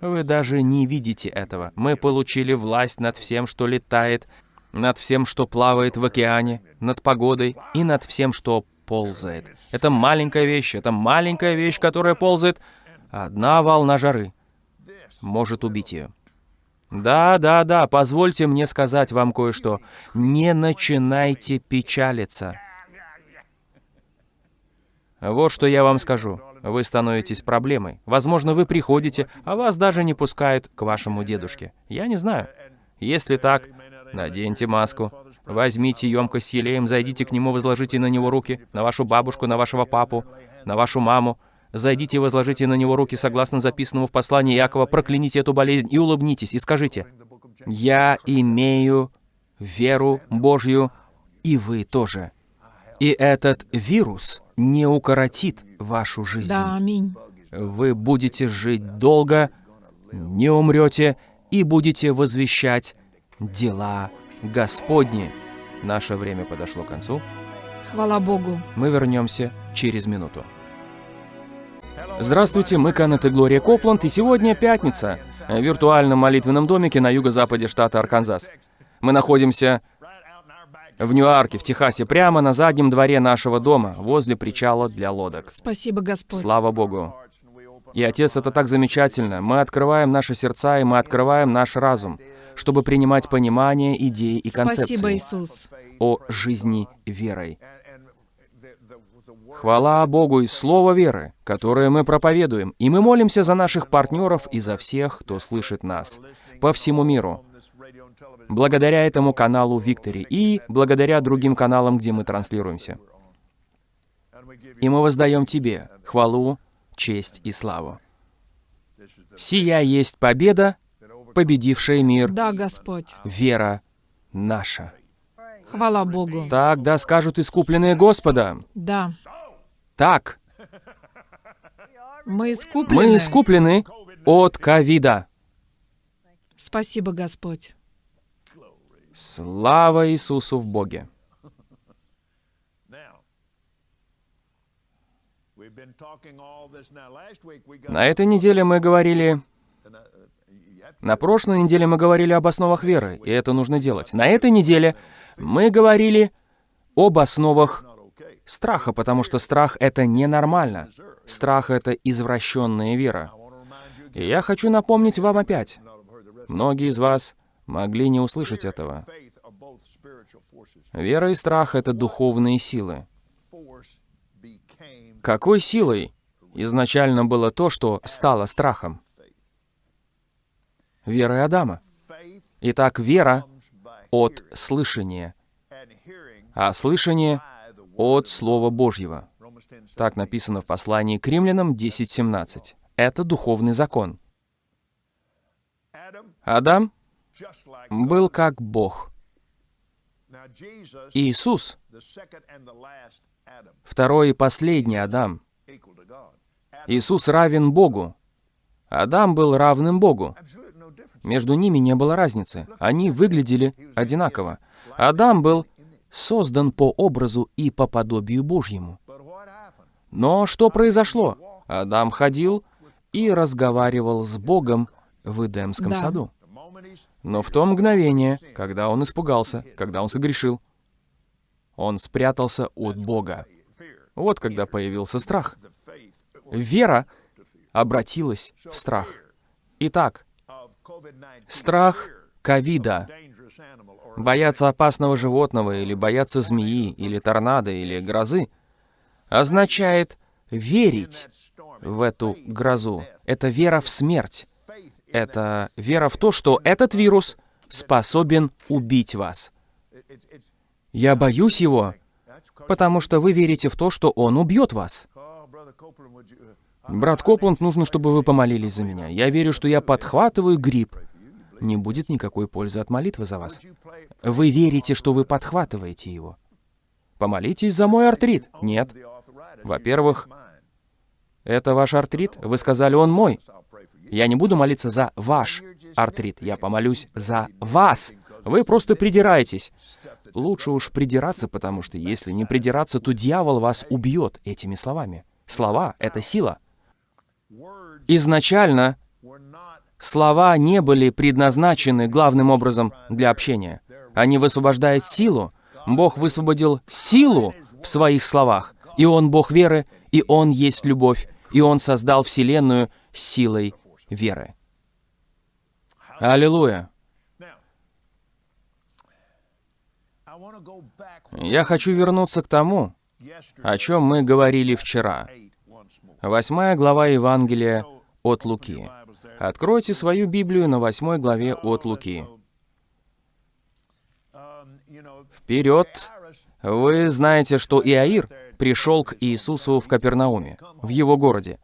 S1: Вы даже не видите этого. Мы получили власть над всем, что летает, над всем, что плавает в океане, над погодой и над всем, что ползает. Это маленькая вещь, это маленькая вещь, которая ползает. Одна волна жары может убить ее. Да, да, да, позвольте мне сказать вам кое-что. Не начинайте печалиться. Вот что я вам скажу. Вы становитесь проблемой. Возможно, вы приходите, а вас даже не пускают к вашему дедушке. Я не знаю. Если так, наденьте маску, возьмите емкость с елеем, зайдите к нему, возложите на него руки, на вашу бабушку, на вашего папу, на вашу маму. Зайдите и возложите на него руки, согласно записанному в послании Якова, прокляните эту болезнь и улыбнитесь, и скажите, «Я имею веру Божью, и вы тоже». И этот вирус не укоротит вашу жизнь.
S2: Да, аминь.
S1: Вы будете жить долго, не умрете и будете возвещать дела Господни. Наше время подошло к концу.
S2: Хвала Богу.
S1: Мы вернемся через минуту. Здравствуйте, мы Канет и Глория Копланд, и сегодня пятница в виртуальном молитвенном домике на юго-западе штата Арканзас. Мы находимся в Ньюарке, в Техасе, прямо на заднем дворе нашего дома, возле причала для лодок.
S2: Спасибо, Господь.
S1: Слава Богу. И, Отец, это так замечательно. Мы открываем наши сердца, и мы открываем наш разум, чтобы принимать понимание, идеи и концепции
S2: Спасибо, Иисус.
S1: о жизни верой. Хвала Богу и Слово веры, которое мы проповедуем, и мы молимся за наших партнеров и за всех, кто слышит нас по всему миру. Благодаря этому каналу Виктори и благодаря другим каналам, где мы транслируемся. И мы воздаем Тебе хвалу, честь и славу. Сия есть победа, победившая мир,
S2: Да, Господь.
S1: вера наша.
S2: Хвала Богу.
S1: Так да скажут искупленные Господа.
S2: Да.
S1: Так,
S2: Мы искуплены.
S1: мы искуплены от ковида.
S2: Спасибо, Господь.
S1: Слава Иисусу в Боге. На этой неделе мы говорили... На прошлой неделе мы говорили об основах веры, и это нужно делать. На этой неделе мы говорили об основах страха, потому что страх — это ненормально. Страх — это извращенная вера. И я хочу напомнить вам опять. Многие из вас могли не услышать этого. Вера и страх — это духовные силы. Какой силой изначально было то, что стало страхом? Верой Адама. Итак, вера от слышания, а слышание от Слова Божьего. Так написано в послании к римлянам 10.17. Это духовный закон. Адам был как Бог. Иисус, второй и последний Адам. Иисус равен Богу. Адам был равным Богу. Между ними не было разницы. Они выглядели одинаково. Адам был создан по образу и по подобию Божьему. Но что произошло? Адам ходил и разговаривал с Богом в Эдемском
S2: Да.
S1: саду. Но в то мгновение, когда он испугался, когда он согрешил, он спрятался от Бога. Вот когда появился страх. Вера обратилась в страх. Итак, страх ковида, бояться опасного животного или бояться змеи, или торнадо, или грозы, означает верить в эту грозу. Это вера в смерть. Это вера в то, что этот вирус способен убить вас. Я боюсь его, потому что вы верите в то, что он убьет вас. Брат Копланд, нужно, чтобы вы помолились за меня. Я верю, что я подхватываю грипп. Не будет никакой пользы от молитвы за вас. Вы верите, что вы подхватываете его. Помолитесь за мой артрит. Нет. Во-первых, это ваш артрит. Вы сказали, он мой. Я не буду молиться за ваш артрит. Я помолюсь за вас. Вы просто придираетесь. Лучше уж придираться, потому что если не придираться, то дьявол вас убьет этими словами. Слова — это сила. Изначально Слова не были предназначены главным образом для общения. Они высвобождают силу. Бог высвободил силу в своих словах. И Он Бог веры, и Он есть любовь, и Он создал Вселенную силой веры. Аллилуйя! Я хочу вернуться к тому, о чем мы говорили вчера. Восьмая глава Евангелия от Луки. Откройте свою Библию на восьмой главе от Луки. Вперед! Вы знаете, что Иаир пришел к Иисусу в Капернауме, в его городе.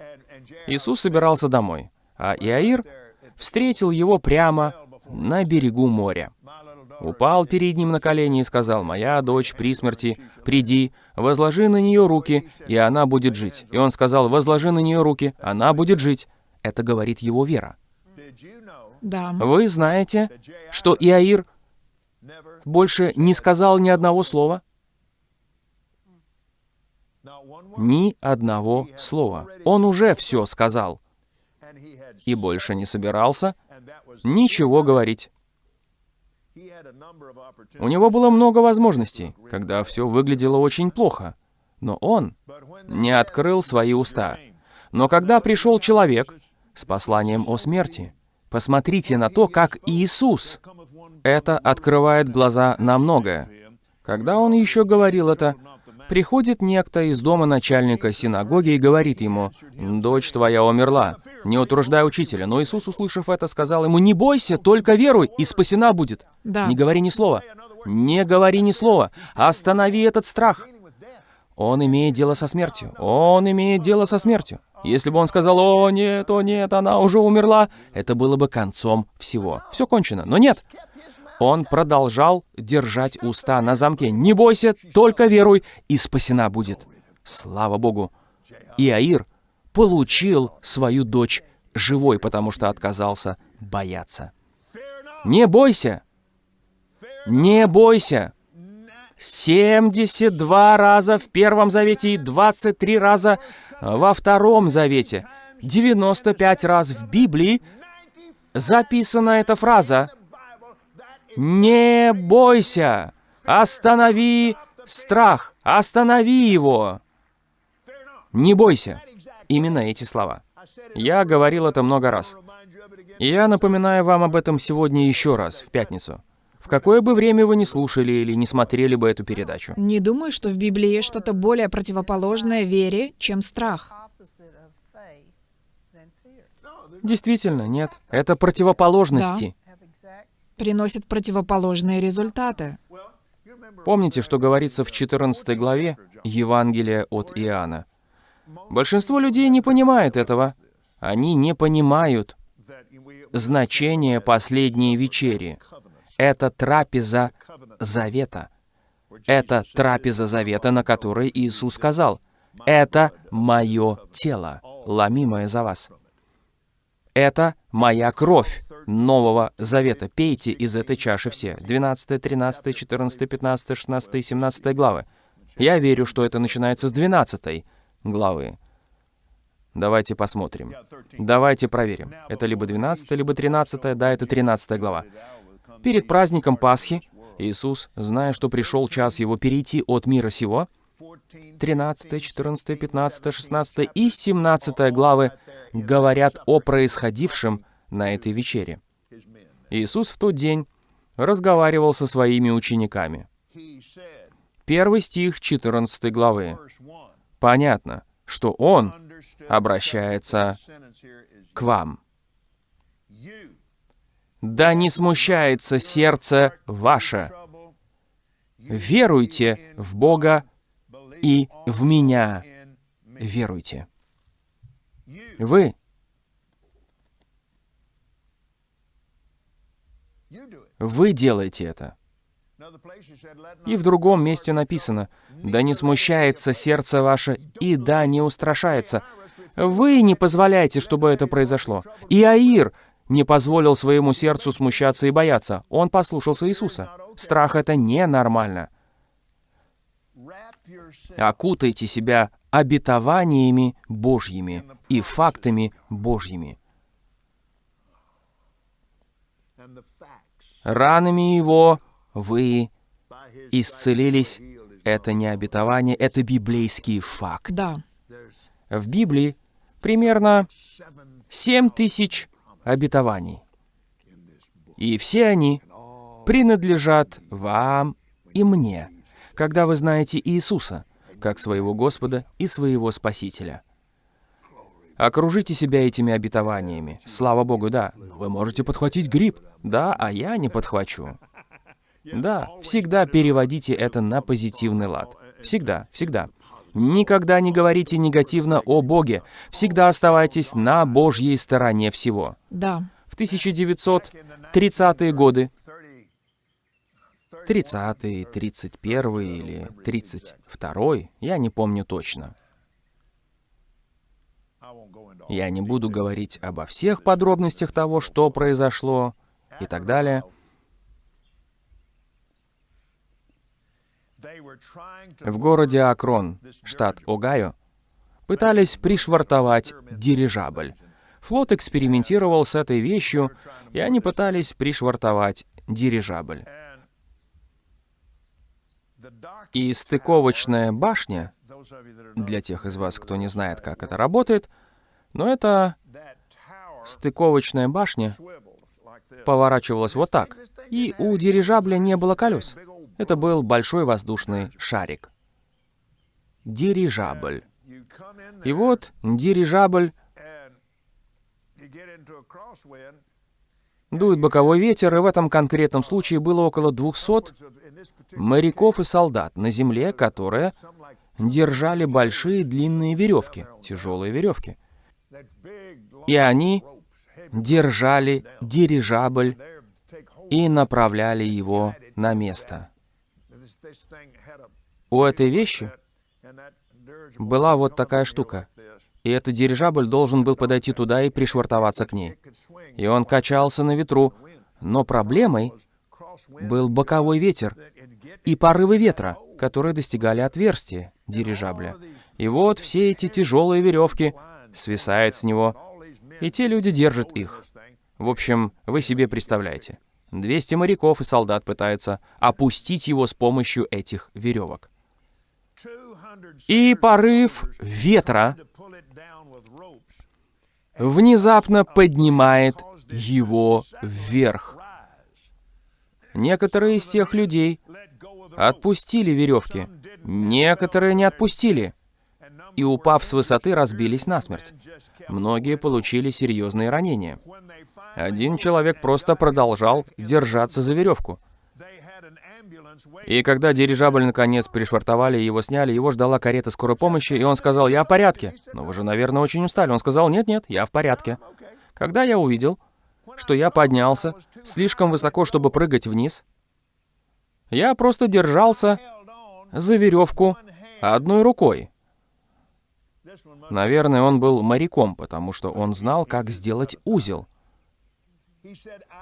S1: Иисус собирался домой, а Иаир встретил его прямо на берегу моря. Упал перед ним на колени и сказал, «Моя дочь при смерти, приди, возложи на нее руки, и она будет жить». И он сказал, «Возложи на нее руки, она будет жить». Это говорит его вера.
S2: Да.
S1: Вы знаете, что Иаир больше не сказал ни одного слова? Ни одного слова. Он уже все сказал. И больше не собирался ничего говорить. У него было много возможностей, когда все выглядело очень плохо. Но он не открыл свои уста. Но когда пришел человек с посланием о смерти, посмотрите на то, как Иисус. Это открывает глаза на многое. Когда он еще говорил это, Приходит некто из дома начальника синагоги и говорит ему, «Дочь твоя умерла, не утруждай учителя». Но Иисус, услышав это, сказал ему, «Не бойся, только веруй, и спасена будет».
S2: Да.
S1: Не говори ни слова. Не говори ни слова. Останови этот страх. Он имеет дело со смертью. Он имеет дело со смертью. Если бы он сказал, «О, нет, о, нет, она уже умерла», это было бы концом всего. Все кончено. Но нет. Он продолжал держать уста на замке. «Не бойся, только веруй, и спасена будет». Слава Богу. Иаир получил свою дочь живой, потому что отказался бояться. Не бойся. Не бойся. 72 раза в Первом Завете и 23 раза во Втором Завете. 95 раз в Библии записана эта фраза не бойся! Останови страх! Останови его! Не бойся! Именно эти слова. Я говорил это много раз. И я напоминаю вам об этом сегодня еще раз, в пятницу. В какое бы время вы не слушали или не смотрели бы эту передачу.
S2: Не думаю, что в Библии есть что-то более противоположное вере, чем страх.
S1: Действительно, нет. Это противоположности.
S2: Приносит противоположные результаты.
S1: Помните, что говорится в 14 главе Евангелия от Иоанна? Большинство людей не понимают этого. Они не понимают значение последней вечери. Это трапеза завета. Это трапеза завета, на которой Иисус сказал, «Это мое тело, ломимое за вас». Это моя кровь Нового Завета. Пейте из этой чаши все. 12, 13, 14, 15, 16, 17 главы. Я верю, что это начинается с 12 главы. Давайте посмотрим. Давайте проверим. Это либо 12, либо 13, да, это 13 глава. Перед праздником Пасхи Иисус, зная, что пришел час Его перейти от мира сего, 13, 14, 15, 16 и 17 главы говорят о происходившем на этой вечере. Иисус в тот день разговаривал со своими учениками. Первый стих 14 главы. Понятно, что Он обращается к вам. «Да не смущается сердце ваше. Веруйте в Бога и в Меня веруйте». Вы. Вы делаете это. И в другом месте написано, «Да не смущается сердце ваше, и да не устрашается». Вы не позволяете, чтобы это произошло. И Аир не позволил своему сердцу смущаться и бояться. Он послушался Иисуса. Страх — это ненормально. Окутайте себя обетованиями Божьими и фактами Божьими. Ранами Его вы исцелились. Это не обетование, это библейский факт.
S2: Да.
S1: В Библии примерно 7 тысяч обетований. И все они принадлежат вам и мне, когда вы знаете Иисуса, как своего Господа и своего Спасителя. Окружите себя этими обетованиями. Слава Богу, да. Вы можете подхватить грипп. Да, а я не подхвачу. Да, всегда переводите это на позитивный лад. Всегда, всегда. Никогда не говорите негативно о Боге. Всегда оставайтесь на Божьей стороне всего.
S2: Да.
S1: В 1930-е годы, 30-й, 31-й или 32-й, я не помню точно. Я не буду говорить обо всех подробностях того, что произошло и так далее. В городе Акрон, штат Огайо, пытались пришвартовать дирижабль. Флот экспериментировал с этой вещью, и они пытались пришвартовать дирижабль. И стыковочная башня, для тех из вас, кто не знает, как это работает, но это стыковочная башня поворачивалась вот так, и у дирижабля не было колес. Это был большой воздушный шарик. Дирижабль. И вот дирижабль дует боковой ветер, и в этом конкретном случае было около 200 моряков и солдат на земле, которые держали большие длинные веревки, тяжелые веревки. И они держали дирижабль и направляли его на место. У этой вещи была вот такая штука. И этот дирижабль должен был подойти туда и пришвартоваться к ней. И он качался на ветру, но проблемой был боковой ветер и порывы ветра, которые достигали отверстия дирижабля. И вот все эти тяжелые веревки свисают с него, и те люди держат их. В общем, вы себе представляете. 200 моряков и солдат пытаются опустить его с помощью этих веревок. И порыв ветра внезапно поднимает его вверх. Некоторые из тех людей отпустили веревки, некоторые не отпустили, и, упав с высоты, разбились насмерть. Многие получили серьезные ранения. Один человек просто продолжал держаться за веревку. И когда дирижабль наконец пришвартовали его сняли, его ждала карета скорой помощи, и он сказал, «Я в порядке». «Но вы же, наверное, очень устали». Он сказал, «Нет-нет, я в порядке». Когда я увидел, что я поднялся слишком высоко, чтобы прыгать вниз, я просто держался за веревку одной рукой. Наверное, он был моряком, потому что он знал, как сделать узел.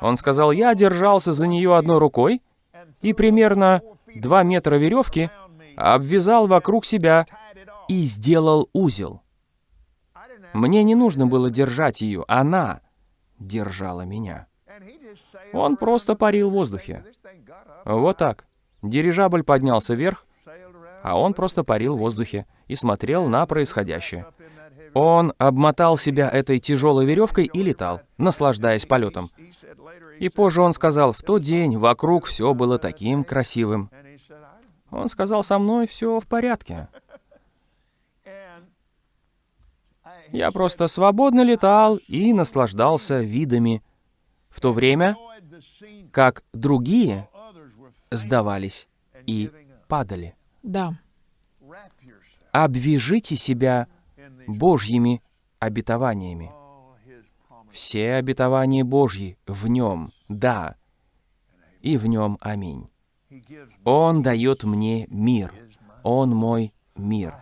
S1: Он сказал, я держался за нее одной рукой, и примерно 2 метра веревки обвязал вокруг себя и сделал узел. Мне не нужно было держать ее, она держала меня. Он просто парил в воздухе. Вот так. Дирижабль поднялся вверх, а он просто парил в воздухе и смотрел на происходящее. Он обмотал себя этой тяжелой веревкой и летал, наслаждаясь полетом. И позже он сказал, в тот день вокруг все было таким красивым. Он сказал, со мной все в порядке. Я просто свободно летал и наслаждался видами, в то время как другие сдавались и падали.
S2: Да.
S1: Обвяжите себя Божьими обетованиями. Все обетования Божьи в Нем, да, и в Нем аминь. Он дает мне мир. Он мой мир.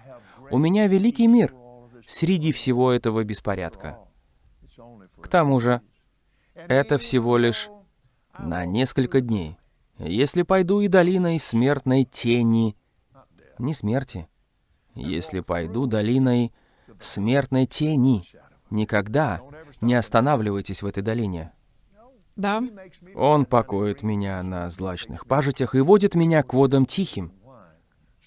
S1: У меня великий мир среди всего этого беспорядка. К тому же, это всего лишь на несколько дней. Если пойду и долиной смертной тени, не смерти, если пойду долиной смертной тени, никогда не останавливайтесь в этой долине.
S2: Да.
S1: Он покоит меня на злачных пажитях и водит меня к водам тихим.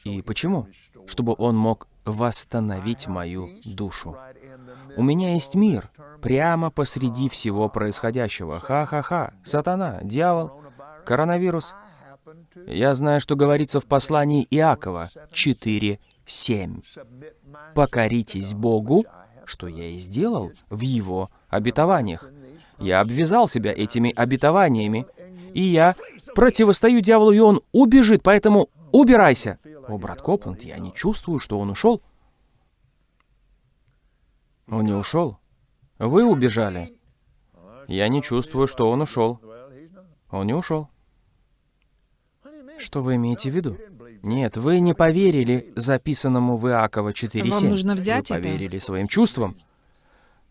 S1: И почему? Чтобы он мог восстановить мою душу. У меня есть мир прямо посреди всего происходящего. Ха-ха-ха. Сатана, дьявол, коронавирус. Я знаю, что говорится в послании Иакова 4.7. «Покоритесь Богу, что я и сделал в Его обетованиях. Я обвязал себя этими обетованиями, и я противостою дьяволу, и он убежит, поэтому убирайся. О, брат Копланд, я не чувствую, что он ушел. Он не ушел. Вы убежали. Я не чувствую, что он ушел. Он не ушел. Что вы имеете в виду? Нет, вы не поверили записанному в Иакова 4.7.
S2: Вам нужно взять
S1: вы
S2: это.
S1: поверили своим чувствам.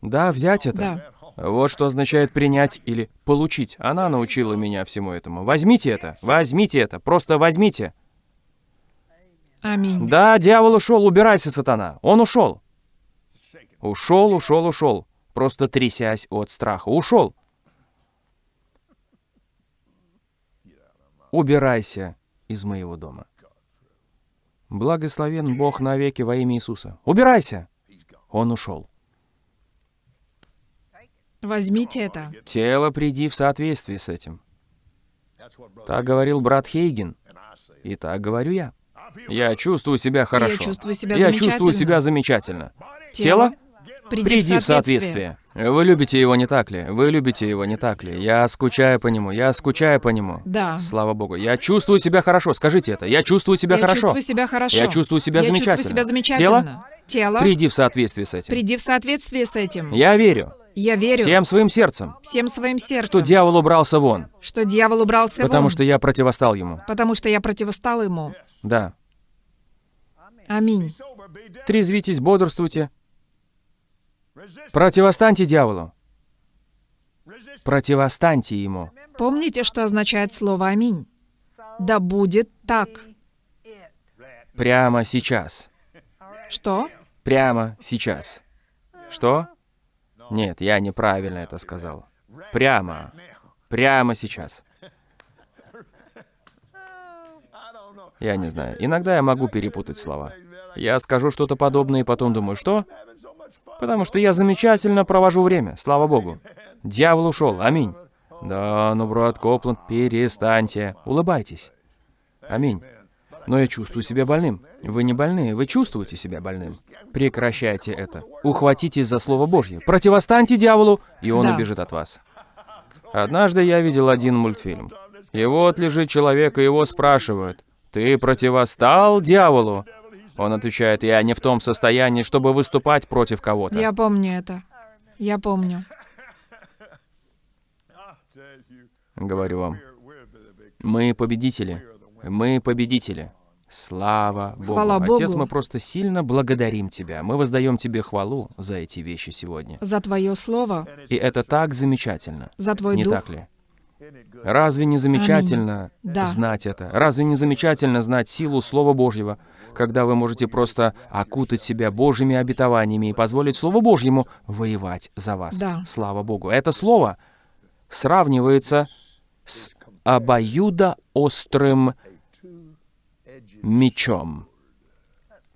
S1: Да, взять это.
S2: Да.
S1: Вот что означает принять или получить. Она научила меня всему этому. Возьмите это, возьмите это, просто возьмите.
S2: Аминь.
S1: Да, дьявол ушел, убирайся, сатана. Он ушел. Ушел, ушел, ушел. Просто трясясь от страха. Ушел. Убирайся из моего дома. Благословен Бог навеки во имя Иисуса. Убирайся. Он ушел.
S2: Возьмите это.
S1: Тело, приди в соответствии с этим. Так говорил брат Хейген. И так говорю я. Я чувствую себя хорошо.
S2: чувствую себя
S1: Я
S2: замечательно.
S1: чувствую себя замечательно. Тело,
S2: Приди,
S1: приди в соответствие. Вы любите его, не так ли? Вы любите его, не так ли? Я скучаю по нему, я скучаю по нему.
S2: Да.
S1: Слава Богу. Я чувствую себя хорошо. Скажите это. Я чувствую себя
S2: Я
S1: хорошо.
S2: чувствую себя хорошо.
S1: Я чувствую себя
S2: Я
S1: замечательно.
S2: чувствую себя замечательно. Тело,
S1: Приди в соответствие с этим.
S2: приди в соответствие с этим.
S1: Я верю.
S2: Я верю
S1: Всем своим сердцем,
S2: всем своим сердцем,
S1: что дьявол убрался вон,
S2: что дьявол убрался
S1: потому
S2: вон,
S1: что я противостал ему.
S2: потому что я противостал ему.
S1: Да.
S2: Аминь.
S1: Трезвитесь, бодрствуйте. Противостаньте дьяволу. Противостаньте ему.
S2: Помните, что означает слово «Аминь»? Да будет так.
S1: Прямо сейчас.
S2: Что?
S1: Прямо сейчас. Что? Нет, я неправильно это сказал. Прямо. Прямо сейчас. Я не знаю. Иногда я могу перепутать слова. Я скажу что-то подобное и потом думаю, что? Потому что я замечательно провожу время, слава богу. Дьявол ушел, аминь. Да, ну, брат Копланд, перестаньте. Улыбайтесь. Аминь. Но я чувствую себя больным. Вы не больны, вы чувствуете себя больным. Прекращайте это. Ухватитесь за Слово Божье. Противостаньте дьяволу, и он
S2: Да.
S1: убежит от вас. Однажды я видел один мультфильм. И вот лежит человек, и его спрашивают, «Ты противостал дьяволу?» Он отвечает, «Я не в том состоянии, чтобы выступать против кого-то».
S2: Я помню это. Я помню.
S1: Говорю вам, мы победители. Мы победители. Слава Богу.
S2: Хвала
S1: Отец,
S2: Богу.
S1: мы просто сильно благодарим Тебя. Мы воздаем Тебе хвалу за эти вещи сегодня.
S2: За твое слово,
S1: И это так замечательно.
S2: за твой
S1: Не
S2: дух.
S1: так ли? Разве не замечательно
S2: Да.
S1: знать это? Разве не замечательно знать силу Слова Божьего, когда вы можете просто окутать себя Божьими обетованиями и позволить Слову Божьему воевать за вас?
S2: Да.
S1: Слава Богу. Это слово сравнивается с обоюдоострым мечом.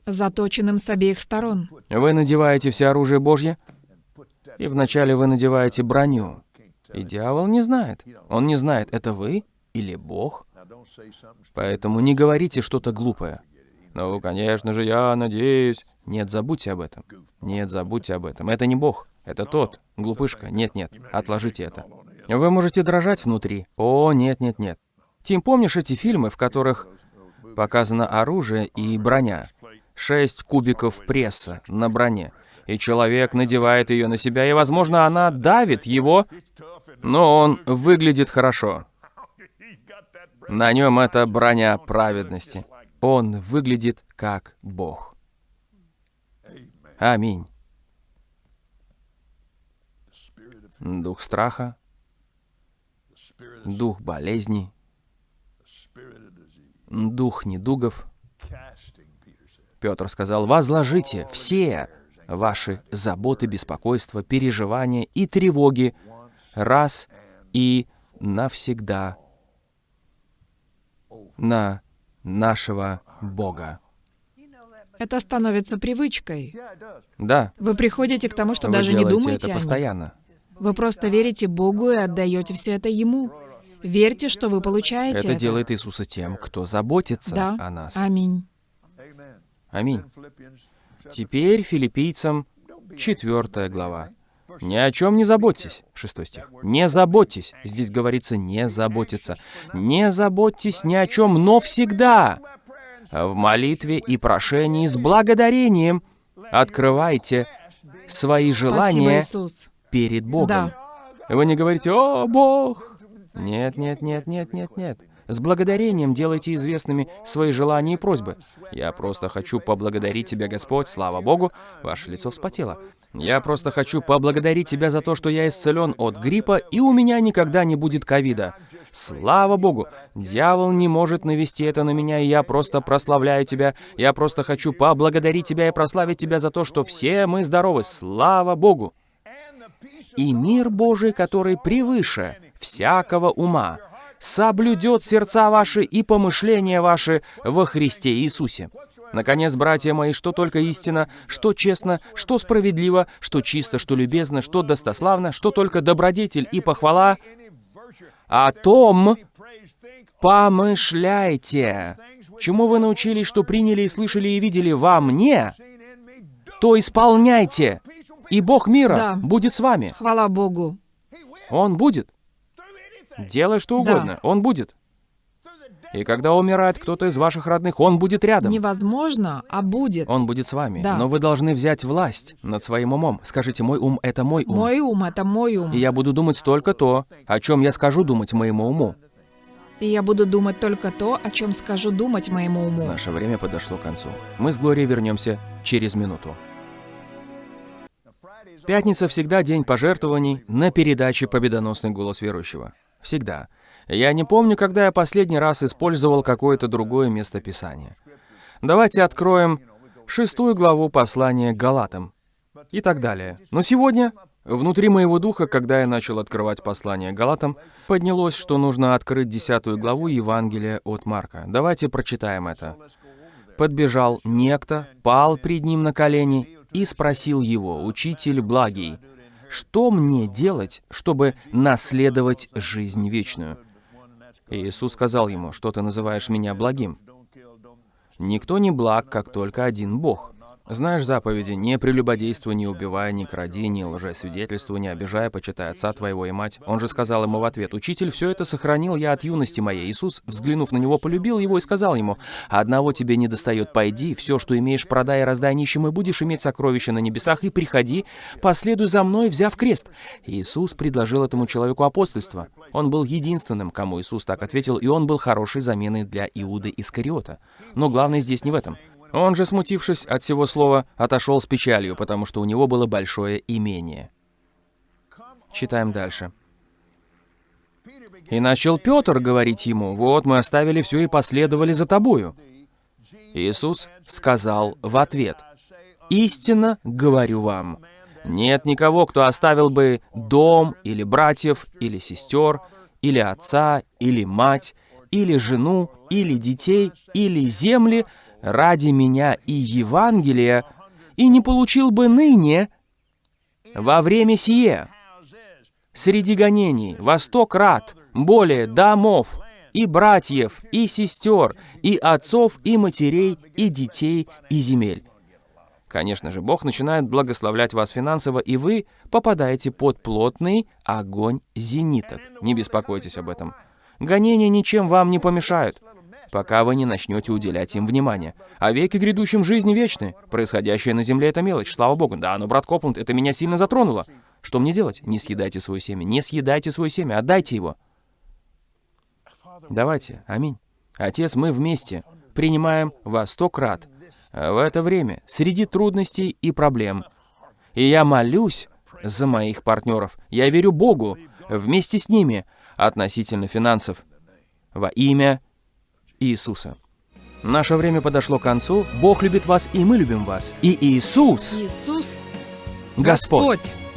S2: Заточенным с обеих сторон.
S1: Вы надеваете все оружие Божье, и вначале вы надеваете броню. И дьявол не знает. Он не знает, это вы или Бог. Поэтому не говорите что-то глупое. Ну, конечно же, я надеюсь. Нет, забудьте об этом. Нет, забудьте об этом. Это не Бог. Это тот. Глупышка. Нет, нет. Отложите это. Вы можете дрожать внутри. О, нет, нет, нет. Тим, помнишь эти фильмы, в которых показано оружие и броня? Шесть кубиков пресса на броне. И человек надевает ее на себя, и, возможно, она давит его, но он выглядит хорошо. На нем это броня праведности. Он выглядит как Бог. Аминь. Дух страха, дух болезней, дух недугов. Петр сказал, возложите все ваши заботы, беспокойства, переживания и тревоги раз и навсегда на нашего Бога.
S2: Это становится привычкой.
S1: Да,
S2: Вы приходите к тому, что
S1: вы
S2: даже не думаете
S1: это постоянно.
S2: Вы просто верите Богу и отдаете все это Ему. Верьте, что вы получаете
S1: Это делает Иисуса тем, кто заботится
S2: Да.
S1: о нас.
S2: Аминь.
S1: Аминь. Теперь филиппийцам 4 глава. Ни о чем не заботьтесь. Шестой стих. Не заботьтесь. Здесь говорится не заботиться. Не заботьтесь ни о чем, но всегда. В молитве и прошении с благодарением открывайте свои
S2: Спасибо,
S1: желания
S2: Иисус.
S1: перед Богом.
S2: Да.
S1: Вы не говорите «О, Бог!» Нет, нет, нет, нет, нет, нет. С благодарением делайте известными свои желания и просьбы. Я просто хочу поблагодарить Тебя, Господь, слава Богу, ваше лицо вспотело. Я просто хочу поблагодарить Тебя за то, что я исцелен от гриппа, и у меня никогда не будет ковида. Слава Богу! Дьявол не может навести это на меня, и я просто прославляю Тебя. Я просто хочу поблагодарить Тебя и прославить Тебя за то, что все мы здоровы. Слава Богу! И мир Божий, который превыше всякого ума, соблюдет сердца ваши и помышления ваши во Христе Иисусе. Наконец, братья мои, что только истина, что честно, что справедливо, что чисто, что любезно, что достославно, что только добродетель и похвала, о том помышляйте. Чему вы научились, что приняли и слышали и видели во мне, то исполняйте, и Бог мира
S2: Да.
S1: будет с вами.
S2: Хвала Богу.
S1: Он будет. Делай что
S2: Да.
S1: угодно, он будет. И когда умирает кто-то из ваших родных, он будет рядом.
S2: Невозможно, а будет.
S1: Он будет с вами.
S2: Да.
S1: Но вы должны взять власть над своим умом. Скажите, мой ум — это мой ум.
S2: Мой ум — это мой ум.
S1: И я буду думать только то, о чем я скажу думать моему уму.
S2: И я буду думать только то, о чем скажу думать моему уму.
S1: Наше время подошло к концу. Мы с Глорией вернемся через минуту. Пятница всегда день пожертвований на передаче «Победоносный голос верующего». Всегда. Я не помню, когда я последний раз использовал какое-то другое местописание. Давайте откроем шестую главу послания Галатам и так далее. Но сегодня, внутри моего духа, когда я начал открывать послание Галатам, поднялось, что нужно открыть десятую главу Евангелия от Марка. Давайте прочитаем это. Подбежал некто, пал пред ним на колени и спросил его, «Учитель благий, что мне делать, чтобы наследовать жизнь вечную?» Иисус сказал ему, «Что ты называешь меня благим? Никто не благ, как только один Бог. Знаешь заповеди, не прелюбодействуй, не убивай, не кради, не лжесвидетельствуй, не обижай, почитай отца твоего и мать. Он же сказал ему в ответ, «Учитель, все это сохранил я от юности моей». Иисус, взглянув на него, полюбил его и сказал ему, «Одного тебе не достает, пойди, все, что имеешь, продай и раздай нищим, и будешь иметь сокровища на небесах, и приходи, последуй за мной, взяв крест». Иисус предложил этому человеку апостольство. Он был единственным, кому Иисус так ответил, и он был хорошей заменой для Иуды Искариота. Но главное здесь не в этом. Он же, смутившись от всего слова, отошел с печалью, потому что у него было большое имение. Читаем дальше. И начал Петр говорить ему, «Вот мы оставили все и последовали за тобою». Иисус сказал в ответ, «Истинно говорю вам, нет никого, кто оставил бы дом, или братьев, или сестер, или отца, или мать, или жену, или детей, или земли ради меня и Евангелия, и не получил бы ныне во время сие среди гонений во сто крат более домов, и братьев, и сестер, и отцов, и матерей, и детей, и земель. Конечно же, Бог начинает благословлять вас финансово, и вы попадаете под плотный огонь зениток. Не беспокойтесь об этом. Гонения ничем вам не помешают, пока вы не начнете уделять им внимание. А веки грядущим жизни вечны. Происходящее на земле — это мелочь, слава Богу. Да, но, брат Копланд, это меня сильно затронуло. Что мне делать? Не съедайте свое семя. Не съедайте свое семя, отдайте его. Давайте, аминь. Отец, мы вместе принимаем вас сто крат в это время, среди трудностей и проблем. И я молюсь за моих партнеров. Я верю Богу вместе с ними относительно финансов во имя Иисуса. Наше время подошло к концу. Бог любит вас, и мы любим вас. И Иисус,
S2: Иисус
S1: Господь.
S2: Господь.